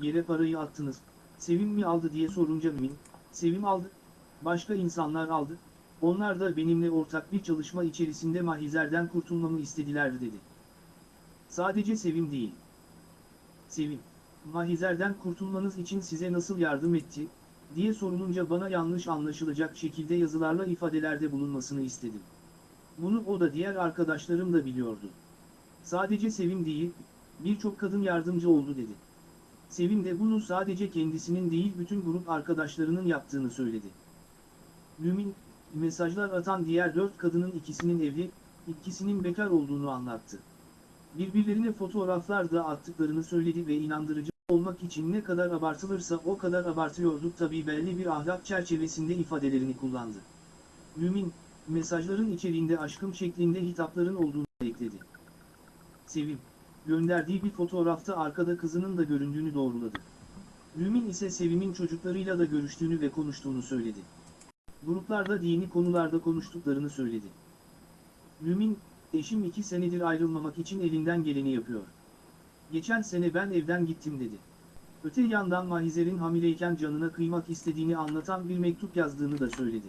yere parayı attınız, Sevim mi aldı diye sorunca Mümin, Sevim aldı, başka insanlar aldı, onlar da benimle ortak bir çalışma içerisinde mahizerden kurtulmamı istediler dedi. Sadece Sevim değil. Sevim, mahizerden kurtulmanız için size nasıl yardım etti, diye sorulunca bana yanlış anlaşılacak şekilde yazılarla ifadelerde bulunmasını istedim. Bunu o da diğer arkadaşlarım da biliyordu. Sadece Sevim değil, birçok kadın yardımcı oldu dedi. Sevim de bunu sadece kendisinin değil bütün grup arkadaşlarının yaptığını söyledi. Mümin, mesajlar atan diğer dört kadının ikisinin evli, ikisinin bekar olduğunu anlattı. Birbirlerine fotoğraflar da attıklarını söyledi ve inandırıcı olmak için ne kadar abartılırsa o kadar abartıyorduk tabii belli bir ahlak çerçevesinde ifadelerini kullandı. Mümin, mesajların içeriğinde aşkım şeklinde hitapların olduğunu ekledi. Sevim, gönderdiği bir fotoğrafta arkada kızının da göründüğünü doğruladı. Mümin ise Sevim'in çocuklarıyla da görüştüğünü ve konuştuğunu söyledi. Gruplarda dini konularda konuştuklarını söyledi. Mümin, eşim iki senedir ayrılmamak için elinden geleni yapıyor. Geçen sene ben evden gittim dedi. Öte yandan Mahizer'in hamileyken canına kıymak istediğini anlatan bir mektup yazdığını da söyledi.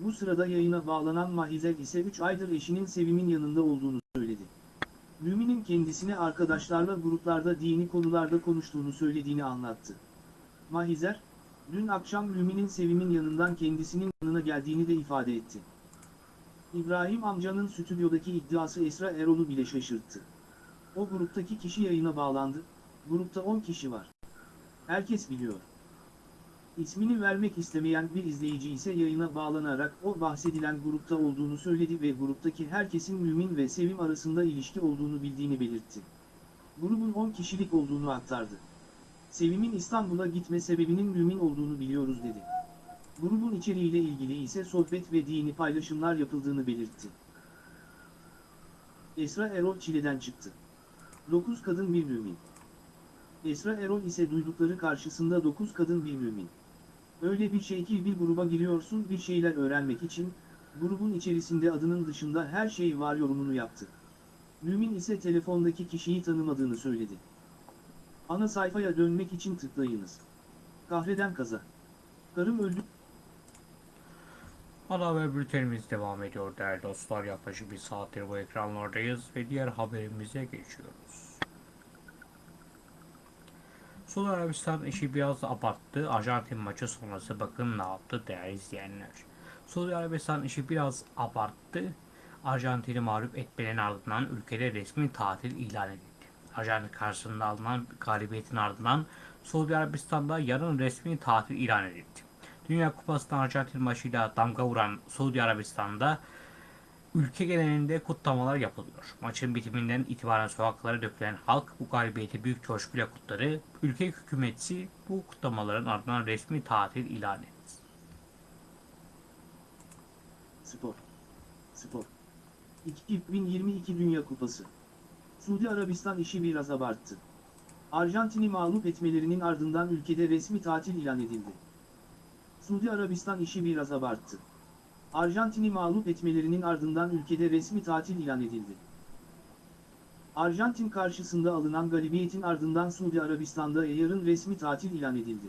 Bu sırada yayına bağlanan Mahizer ise 3 aydır eşinin Sevim'in yanında olduğunu söyledi. Mümin'in kendisine arkadaşlarla gruplarda dini konularda konuştuğunu söylediğini anlattı. Mahizer, dün akşam Mümin'in Sevim'in yanından kendisinin yanına geldiğini de ifade etti. İbrahim amcanın stüdyodaki iddiası Esra Erol'u bile şaşırttı. O gruptaki kişi yayına bağlandı, grupta 10 kişi var. Herkes biliyor. İsmini vermek istemeyen bir izleyici ise yayına bağlanarak o bahsedilen grupta olduğunu söyledi ve gruptaki herkesin Mümin ve Sevim arasında ilişki olduğunu bildiğini belirtti. Grubun 10 kişilik olduğunu aktardı. Sevim'in İstanbul'a gitme sebebinin Mümin olduğunu biliyoruz dedi. Grubun içeriğiyle ilgili ise sohbet ve dini paylaşımlar yapıldığını belirtti. Esra Erol Çile'den çıktı. 9 kadın bir mümin. Esra Erol ise duydukları karşısında 9 kadın bir mümin. Öyle bir şey ki bir gruba giriyorsun bir şeyler öğrenmek için, grubun içerisinde adının dışında her şey var yorumunu yaptı. Mümin ise telefondaki kişiyi tanımadığını söyledi. Ana sayfaya dönmek için tıklayınız. Kahreden kaza. Karım öldü. Ana haber bültenimiz devam ediyor değerli dostlar. Yaklaşık bir saattir bu ekranlardayız ve diğer haberimize geçiyoruz. Suudi Arabistan işi biraz abarttı. Arjantin maçı sonrası bakın ne yaptı değerli izleyenler. Suudi Arabistan işi biraz abarttı. Arjantin'i mağlup etmenin ardından ülkede resmi tatil ilan edildi. Arjantin karşısında alınan galibiyetin ardından Suudi Arabistan'da yarın resmi tatil ilan edildi. Dünya Kupası'nda Arjantin maçıyla damga vuran Suudi Arabistan'da ülke genelinde kutlamalar yapılıyor. Maçın bitiminden itibaren sokaklara dökülen halk bu galibiyeti büyük coşkuyla kutladı. Ülke hükümeti bu kutlamaların ardından resmi tatil ilan etti. Spor. Spor. 2022 Dünya Kupası. Suudi Arabistan işi biraz abarttı. Arjantin'i mağlup etmelerinin ardından ülkede resmi tatil ilan edildi. Suudi Arabistan işi biraz abarttı. Arjantin'i mağlup etmelerinin ardından ülkede resmi tatil ilan edildi. Arjantin karşısında alınan galibiyetin ardından Suudi Arabistan'da yarın resmi tatil ilan edildi.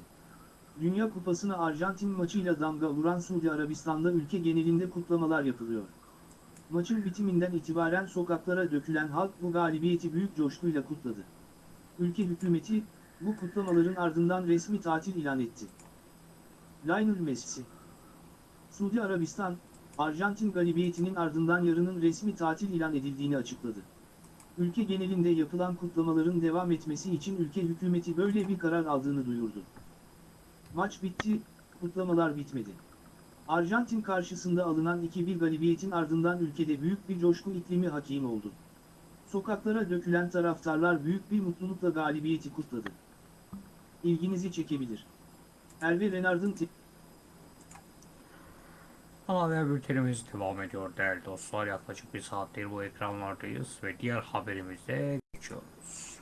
Dünya Kupası'na Arjantin maçıyla damga vuran Suudi Arabistan'da ülke genelinde kutlamalar yapılıyor. Maçın bitiminden itibaren sokaklara dökülen halk bu galibiyeti büyük coşkuyla kutladı. Ülke hükümeti, bu kutlamaların ardından resmi tatil ilan etti. Lionel Messi Suudi Arabistan, Arjantin galibiyetinin ardından yarının resmi tatil ilan edildiğini açıkladı. Ülke genelinde yapılan kutlamaların devam etmesi için ülke hükümeti böyle bir karar aldığını duyurdu. Maç bitti, kutlamalar bitmedi. Arjantin karşısında alınan 2-1 galibiyetin ardından ülkede büyük bir coşku iklimi hakim oldu. Sokaklara dökülen taraftarlar büyük bir mutlulukla galibiyeti kutladı. İlginizi çekebilir. Hervé Renard'ın Ana haber bültenimiz devam ediyor değerli dostlar. Yaklaşık bir saattir bu ekranlardayız ve diğer haberimize geçiyoruz.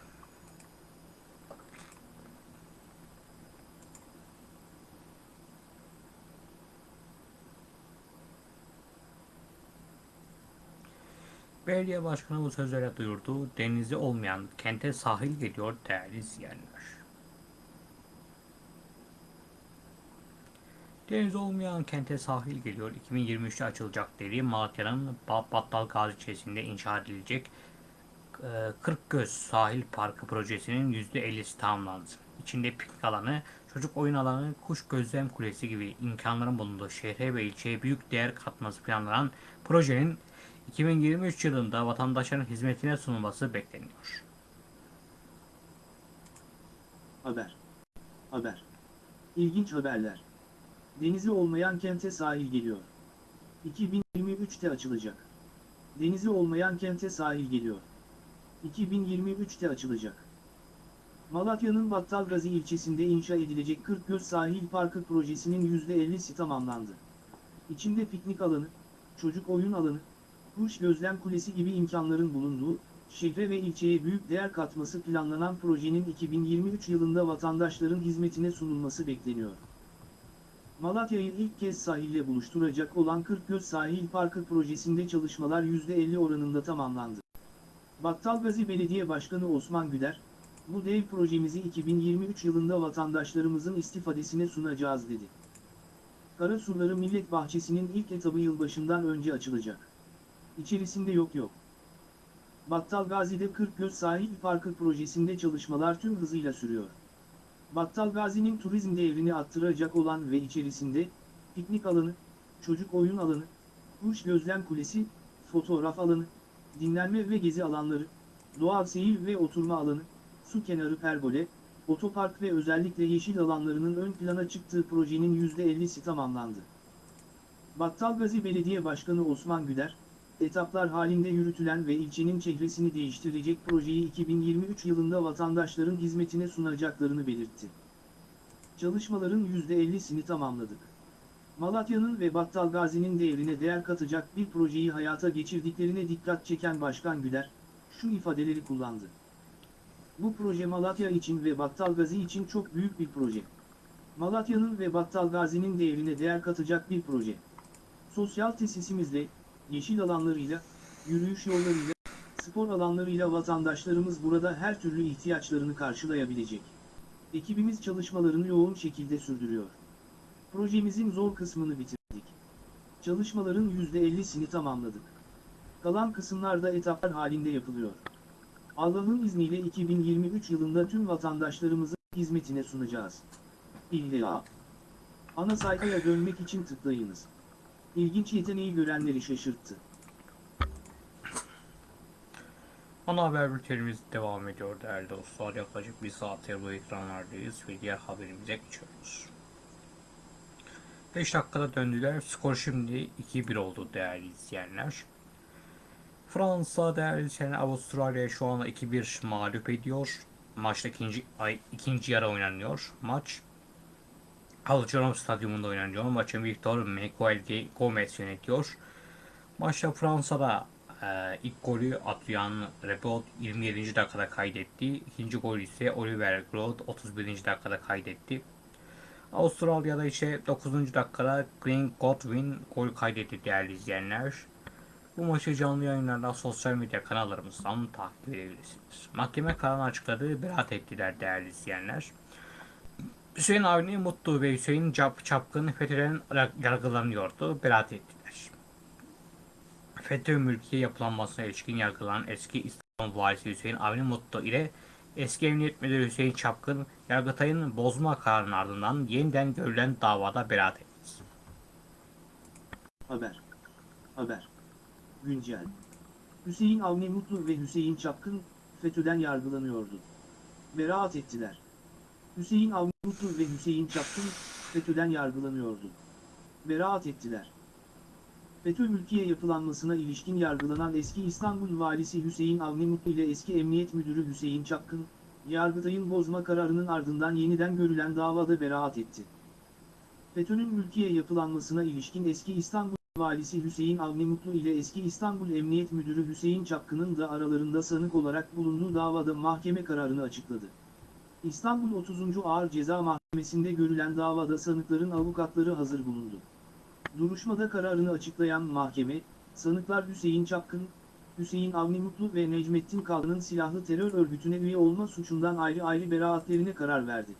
Belediye Başkanı bu sözleri duyurdu. Denizi olmayan kente sahil geliyor değerli izleyenler. Deniz olmayan kente sahil geliyor. 2023'te açılacak dediği Malatya'nın Ba- Battal Gazi ilçesinde inşa edilecek e, 40 Göz Sahil Parkı projesinin %50'si tamamlandı. İçinde piknik alanı, çocuk oyun alanı, kuş gözlem kulesi gibi imkanların bulunduğu şehre ve ilçeye büyük değer katması planlanan projenin 2023 yılında vatandaşların hizmetine sunulması bekleniyor. Haber. Haber. İlginç haberler. Denizi olmayan kente sahil geliyor. 2023'te açılacak. Denizi olmayan kente sahil geliyor. 2023'te açılacak. Malatya'nın Battalgazi ilçesinde inşa edilecek 40 Göz Sahil Parkı projesinin %50'si tamamlandı. İçinde piknik alanı, çocuk oyun alanı, kuş gözlem kulesi gibi imkanların bulunduğu, şehre ve ilçeye büyük değer katması planlanan projenin 2023 yılında vatandaşların hizmetine sunulması bekleniyor. Malatya'yı ilk kez sahille buluşturacak olan Kırkgöz Sahil Parkı projesinde çalışmalar %50 oranında tamamlandı. Battalgazi Belediye Başkanı Osman Güler, bu dev projemizi 2023 yılında vatandaşlarımızın istifadesine sunacağız dedi. Karasurları Millet Bahçesi'nin ilk etabı yılbaşından önce açılacak. İçerisinde yok yok. Battalgazi'de Kırkgöz Sahil Parkı projesinde çalışmalar tüm hızıyla sürüyor. Battalgazi'nin turizm değerini arttıracak olan ve içerisinde piknik alanı, çocuk oyun alanı, kuş gözlem kulesi, fotoğraf alanı, dinlenme ve gezi alanları, doğal seyir ve oturma alanı, su kenarı pergole, otopark ve özellikle yeşil alanlarının ön plana çıktığı projenin %50'si tamamlandı. Battalgazi Belediye Başkanı Osman Güler, etaplar halinde yürütülen ve ilçenin çehresini değiştirecek projeyi 2023 yılında vatandaşların hizmetine sunacaklarını belirtti. Çalışmaların %50'sini tamamladık. Malatya'nın ve Battalgazi'nin değerine değer katacak bir projeyi hayata geçirdiklerine dikkat çeken Başkan Güler, şu ifadeleri kullandı. Bu proje Malatya için ve Battalgazi için çok büyük bir proje. Malatya'nın ve Battalgazi'nin değerine değer katacak bir proje. Sosyal tesisimizle, yeşil alanlarıyla, yürüyüş yollarıyla, spor alanlarıyla vatandaşlarımız burada her türlü ihtiyaçlarını karşılayabilecek. Ekibimiz çalışmalarını yoğun şekilde sürdürüyor. Projemizin zor kısmını bitirdik. Çalışmaların %50'sini tamamladık. Kalan kısımlar da etaplar halinde yapılıyor. Allah'ın izniyle 2023 yılında tüm vatandaşlarımızın hizmetine sunacağız. İlla. Ana sayfaya dönmek için tıklayınız. İlginç yeteneği görenleri şaşırttı. Ana haber bültenimiz devam ediyor değerli dostlar. Yaklaşık bir saattir bu ekranlardayız ve diğer haberimize geçiyoruz. 5 dakikada döndüler. Skor şimdi 2-1 oldu değerli izleyenler. Fransa değerli izleyenler Avustralya şu anda 2-1 mağlup ediyor. Maçta ikinci, ay, ikinci yarı oynanıyor. Maç Algeron Stadyumunda oynanıyor. Maçı Victor Miguel Gomez yönetiyor. Maçta Fransa'da e, ilk golü Adrian Rabiot 27. dakikada kaydetti. İkinci golü ise Oliver Giroud 31. dakikada kaydetti. Avustralya'da ise 9. dakikada Glenn Godwin gol kaydetti değerli izleyenler. Bu maçı canlı yayınlardan sosyal medya kanallarımızdan takip edebilirsiniz. Mahkeme kararını açıkladı, beraat ettiler değerli izleyenler. Hüseyin Avni Mutlu ve Hüseyin Çap Çapkın FETÖ'den yargılanıyordu, beraat ettiler. FETÖ mülkiye yapılanmasına ilişkin yargılanan eski İstanbul Valisi Hüseyin Avni Mutlu ile eski Emniyet Müdürü Hüseyin Çapkın, Yargıtay'ın bozma kararının ardından yeniden görülen davada beraat etti. Haber. Haber. Güncel. Hüseyin Avni Mutlu ve Hüseyin Çapkın, FETÖ'den yargılanıyordu. Beraat ettiler. Hüseyin Mutlu ve Hüseyin Çapkın, FETÖ'den yargılanıyordu. Beraat ettiler. FETÖ mülkiye yapılanmasına ilişkin yargılanan eski İstanbul Valisi Hüseyin Avni Mutlu ile eski Emniyet Müdürü Hüseyin Çapkın, Yargıtay'ın bozma kararının ardından yeniden görülen davada beraat etti. FETÖ'nün mülkiye yapılanmasına ilişkin eski İstanbul Valisi Hüseyin Avni Mutlu ile eski İstanbul Emniyet Müdürü Hüseyin Çapkın'ın da aralarında sanık olarak bulunduğu davada mahkeme kararını açıkladı. İstanbul 30. Ağır Ceza Mahkemesi'nde görülen davada sanıkların avukatları hazır bulundu. Duruşmada kararını açıklayan mahkeme, sanıklar Hüseyin Çapkın, Hüseyin Avni Mutlu ve Necmettin Kalın'ın silahlı terör örgütüne üye olma suçundan ayrı ayrı beraatlerine karar verdi.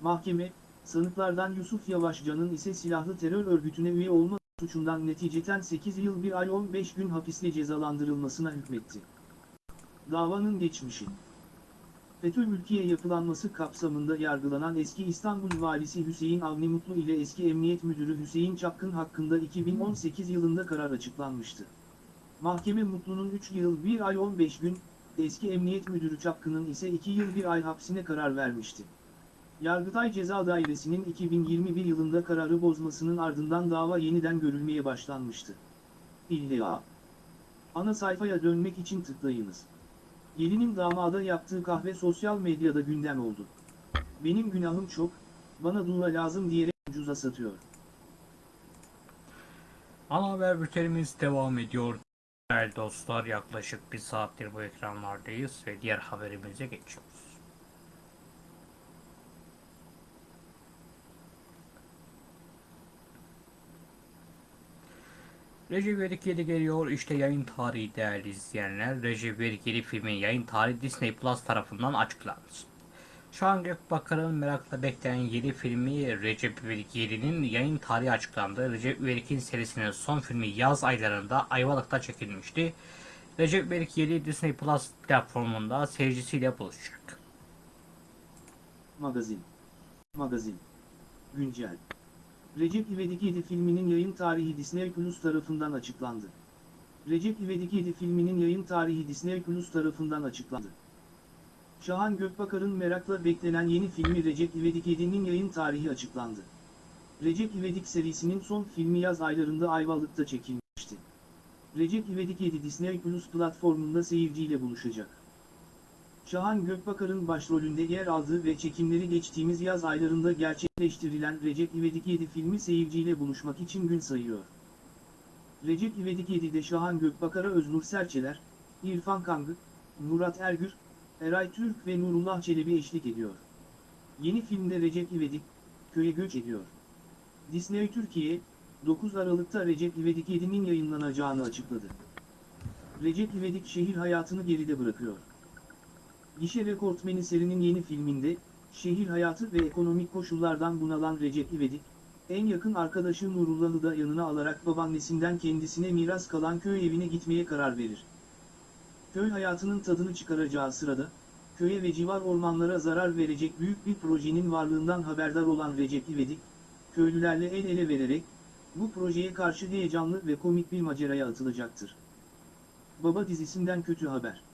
Mahkeme, sanıklardan Yusuf Yavaşcan'ın ise silahlı terör örgütüne üye olma suçundan neticeten 8 yıl 1 ay 15 gün hapisle cezalandırılmasına hükmetti. Davanın geçmişi FETÖ mülkiye yapılanması kapsamında yargılanan eski İstanbul Valisi Hüseyin Avni Mutlu ile eski Emniyet Müdürü Hüseyin Çapkın hakkında 2018 yılında karar açıklanmıştı. Mahkeme Mutlu'nun 3 yıl 1 ay 15 gün, eski Emniyet Müdürü Çapkın'ın ise 2 yıl 1 ay hapsine karar vermişti. Yargıtay Ceza Dairesi'nin 2021 yılında kararı bozmasının ardından dava yeniden görülmeye başlanmıştı. İlla. Ana sayfaya dönmek için tıklayınız. Gelinin damada yaptığı kahve sosyal medyada gündem oldu. Benim günahım çok, bana dua lazım diyerek ucuza satıyor. Ana haber bültenimiz devam ediyor. Değerli dostlar yaklaşık bir saattir bu ekranlardayız ve diğer haberimize geçiyoruz. Recep İvedik 7 geliyor. İşte yayın tarihi değerli izleyenler. Recep İvedik 7 filmin yayın tarihi Disney Plus tarafından açıklandı. Şahan Gökbakar'ın merakla beklenen yeni filmi Recep İvedik 7'nin yayın tarihi açıklandı. Recep İvedik'in serisinin son filmi yaz aylarında Ayvalık'ta çekilmişti. Recep İvedik 7 Disney Plus platformunda seyircisiyle buluşacak. Magazin. Magazin. Güncel. Recep İvedik 7 filminin yayın tarihi Disney Plus tarafından açıklandı. Recep İvedik 7 filminin yayın tarihi Disney Plus tarafından açıklandı. Şahan Gökbakar'ın merakla beklenen yeni filmi Recep İvedik 7'nin yayın tarihi açıklandı. Recep İvedik serisinin son filmi yaz aylarında Ayvalık'ta çekilmişti. Recep İvedik 7 Disney Plus platformunda seyirciyle buluşacak. Şahan Gökbakar'ın başrolünde yer aldığı ve çekimleri geçtiğimiz yaz aylarında gerçekleştirilen Recep İvedik 7 filmi seyirciyle buluşmak için gün sayıyor. Recep İvedik 7'de Şahan Gökbakar'a Öznur Serçeler, İrfan Kangı, Murat Ergür, Eray Türk ve Nurullah Çelebi eşlik ediyor. Yeni filmde Recep İvedik, köye göç ediyor. Disney Türkiye, 9 Aralık'ta Recep İvedik 7'nin yayınlanacağını açıkladı. Recep İvedik şehir hayatını geride bırakıyor. Gişe rekortmeni serinin yeni filminde, şehir hayatı ve ekonomik koşullardan bunalan Recep İvedik, en yakın arkadaşı Nurullah'ı da yanına alarak babaannesinden kendisine miras kalan köy evine gitmeye karar verir. Köy hayatının tadını çıkaracağı sırada, köye ve civar ormanlara zarar verecek büyük bir projenin varlığından haberdar olan Recep İvedik, köylülerle el ele vererek, bu projeye karşı heyecanlı ve komik bir maceraya atılacaktır. Baba dizisinden kötü haber.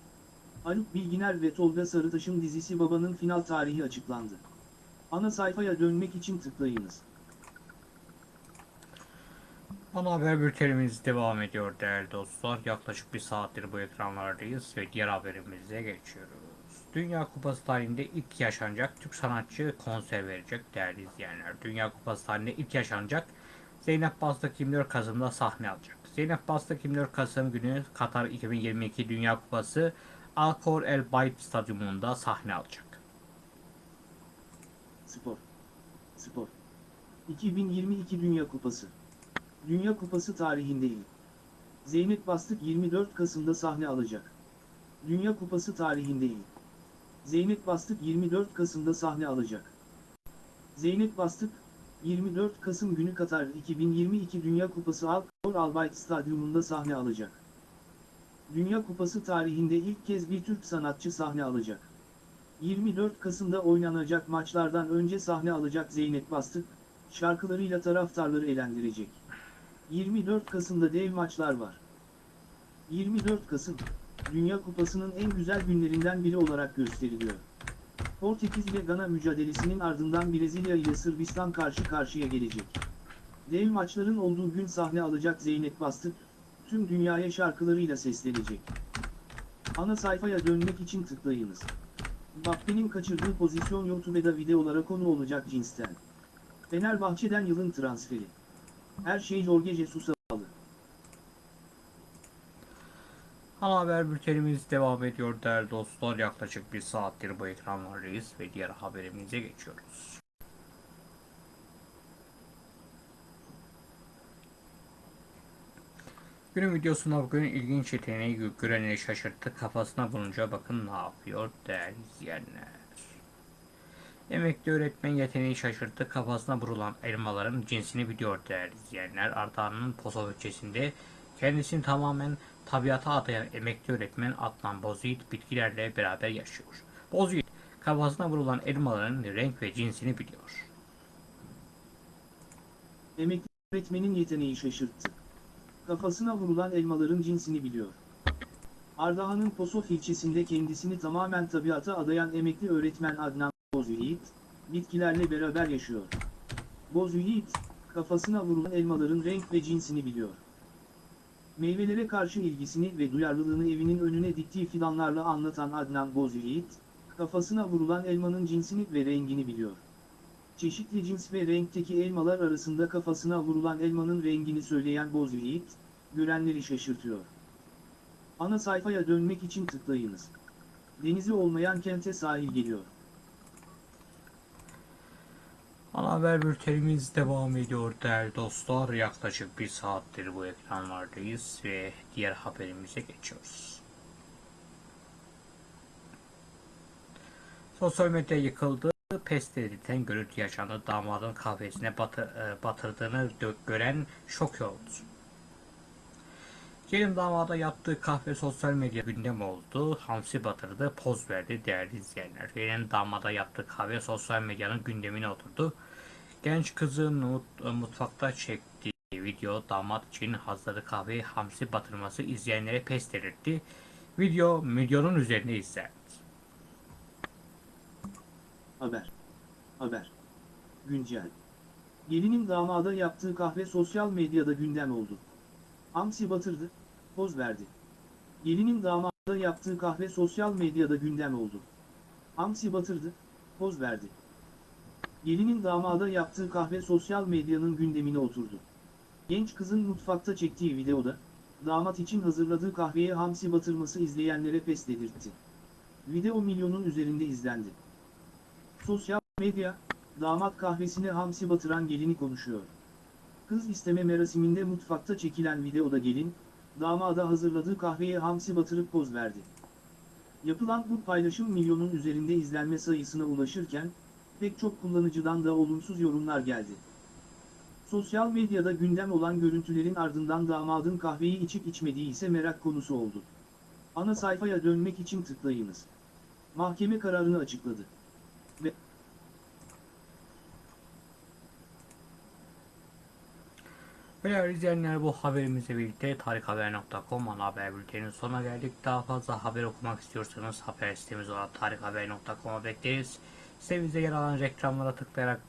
Haluk Bilginer ve Tolga Sarıtaş'ın dizisi Baba'nın final tarihi açıklandı. Ana sayfaya dönmek için tıklayınız. Ana haber bültenimiz devam ediyor değerli dostlar. Yaklaşık bir saattir bu ekranlardayız ve diğer haberimize geçiyoruz. Dünya Kupası tarihinde ilk yaşanacak Türk sanatçı konser verecek değerli izleyenler. Dünya Kupası tarihinde ilk yaşanacak Zeynep Bastık 24 Kasım'da sahne alacak. Zeynep Bastık 24 Kasım günü Katar 2022 Dünya Kupası Alkor El Bayt Stadyumunda sahne alacak. Spor. Spor. 2022 Dünya Kupası. Dünya Kupası tarihindeyim. Zeynep Bastık 24 Kasım'da sahne alacak. Dünya Kupası tarihindeyim. Zeynep Bastık 24 Kasım'da sahne alacak. Zeynep Bastık, 24 Kasım günü Katar 2022 Dünya Kupası Alkor Albayt Stadyumunda sahne alacak. Dünya Kupası tarihinde ilk kez bir Türk sanatçı sahne alacak. 24 Kasım'da oynanacak maçlardan önce sahne alacak Zeynep Bastık, şarkılarıyla taraftarları eğlendirecek. 24 Kasım'da dev maçlar var. 24 Kasım, Dünya Kupası'nın en güzel günlerinden biri olarak gösteriliyor. Portekiz ile Gana mücadelesinin ardından Brezilya ile Sırbistan karşı karşıya gelecek. Dev maçların olduğu gün sahne alacak Zeynep Bastık, tüm dünyaya şarkılarıyla seslenecek. Ana sayfaya dönmek için tıklayınız. Mbappe'nin kaçırdığı pozisyon YouTube'da videolara konu olacak cinsten. Fenerbahçe'den yılın transferi. Her şey Jorge Jesus'a bağlı. Ana haber bültenimiz devam ediyor değerli dostlar. Yaklaşık bir saattir bu ekranlardayız ve diğer haberimize geçiyoruz. Günün videosunda bugün ilginç yeteneği görenleri şaşırttı. Kafasına bulunca bakın ne yapıyor değerli izleyenler. Emekli öğretmen yeteneği şaşırttı. Kafasına vurulan elmaların cinsini biliyor değerli izleyenler. Ardahan'ın Poso ilçesinde kendisini tamamen tabiata adayan emekli öğretmen Adnan Bozyiğit bitkilerle beraber yaşıyor. Bozyiğit kafasına vurulan elmaların renk ve cinsini biliyor. Emekli öğretmenin yeteneği şaşırttı. Kafasına vurulan elmaların cinsini biliyor. Ardahan'ın Posof ilçesinde kendisini tamamen tabiata adayan emekli öğretmen Adnan Bozüyiğit, bitkilerle beraber yaşıyor. Bozüyiğit, kafasına vurulan elmaların renk ve cinsini biliyor. Meyvelere karşı ilgisini ve duyarlılığını evinin önüne diktiği fidanlarla anlatan Adnan Bozüyiğit, kafasına vurulan elmanın cinsini ve rengini biliyor. Çeşitli cins ve renkteki elmalar arasında kafasına vurulan elmanın rengini söyleyen Bozüyiğit, görenleri şaşırtıyor. Ana sayfaya dönmek için tıklayınız. Denizi olmayan kente sahil geliyor. Ana haber bültenimiz devam ediyor değerli dostlar. Yaklaşık bir saattir bu ekranlardayız ve diğer haberimize geçiyoruz. Sosyal medya yıkıldı. Pes edilten görüntü yaşandı. Damadın kahvesine batı, e, batırdığını gören şok oldu. Gelin damada yaptığı kahve sosyal medya gündem oldu. Hamsi batırdı, poz verdi değerli izleyenler. Gelin damada yaptığı kahve sosyal medyanın gündemine oturdu. Genç kızın mut- mutfakta çektiği video damat için hazırladığı kahveyi hamsi batırması izleyenlere pes delirtti. Video milyonun üzerinde izlendi. Haber. Haber. Güncel. Gelinin damada yaptığı kahve sosyal medyada gündem oldu. Hamsi batırdı, poz verdi. Gelinin damada yaptığı kahve sosyal medyada gündem oldu. Hamsi batırdı, poz verdi. Gelinin damada yaptığı kahve sosyal medyanın gündemine oturdu. Genç kızın mutfakta çektiği videoda, damat için hazırladığı kahveye hamsi batırması izleyenlere pes dedirtti. Video milyonun üzerinde izlendi. Sosyal medya, damat kahvesine hamsi batıran gelini konuşuyor. Kız isteme merasiminde mutfakta çekilen videoda gelin, damada hazırladığı kahveye hamsi batırıp poz verdi. Yapılan bu paylaşım milyonun üzerinde izlenme sayısına ulaşırken, pek çok kullanıcıdan da olumsuz yorumlar geldi. Sosyal medyada gündem olan görüntülerin ardından damadın kahveyi içip içmediği ise merak konusu oldu. Ana sayfaya dönmek için tıklayınız. Mahkeme kararını açıkladı. Değerli izleyenler bu haberimizle birlikte tarikhaber.com ana haber bülteninin sonuna geldik. Daha fazla haber okumak istiyorsanız haber sitemiz olan tarikhaber.com'a bekleriz. Sitemizde yer alan reklamlara tıklayarak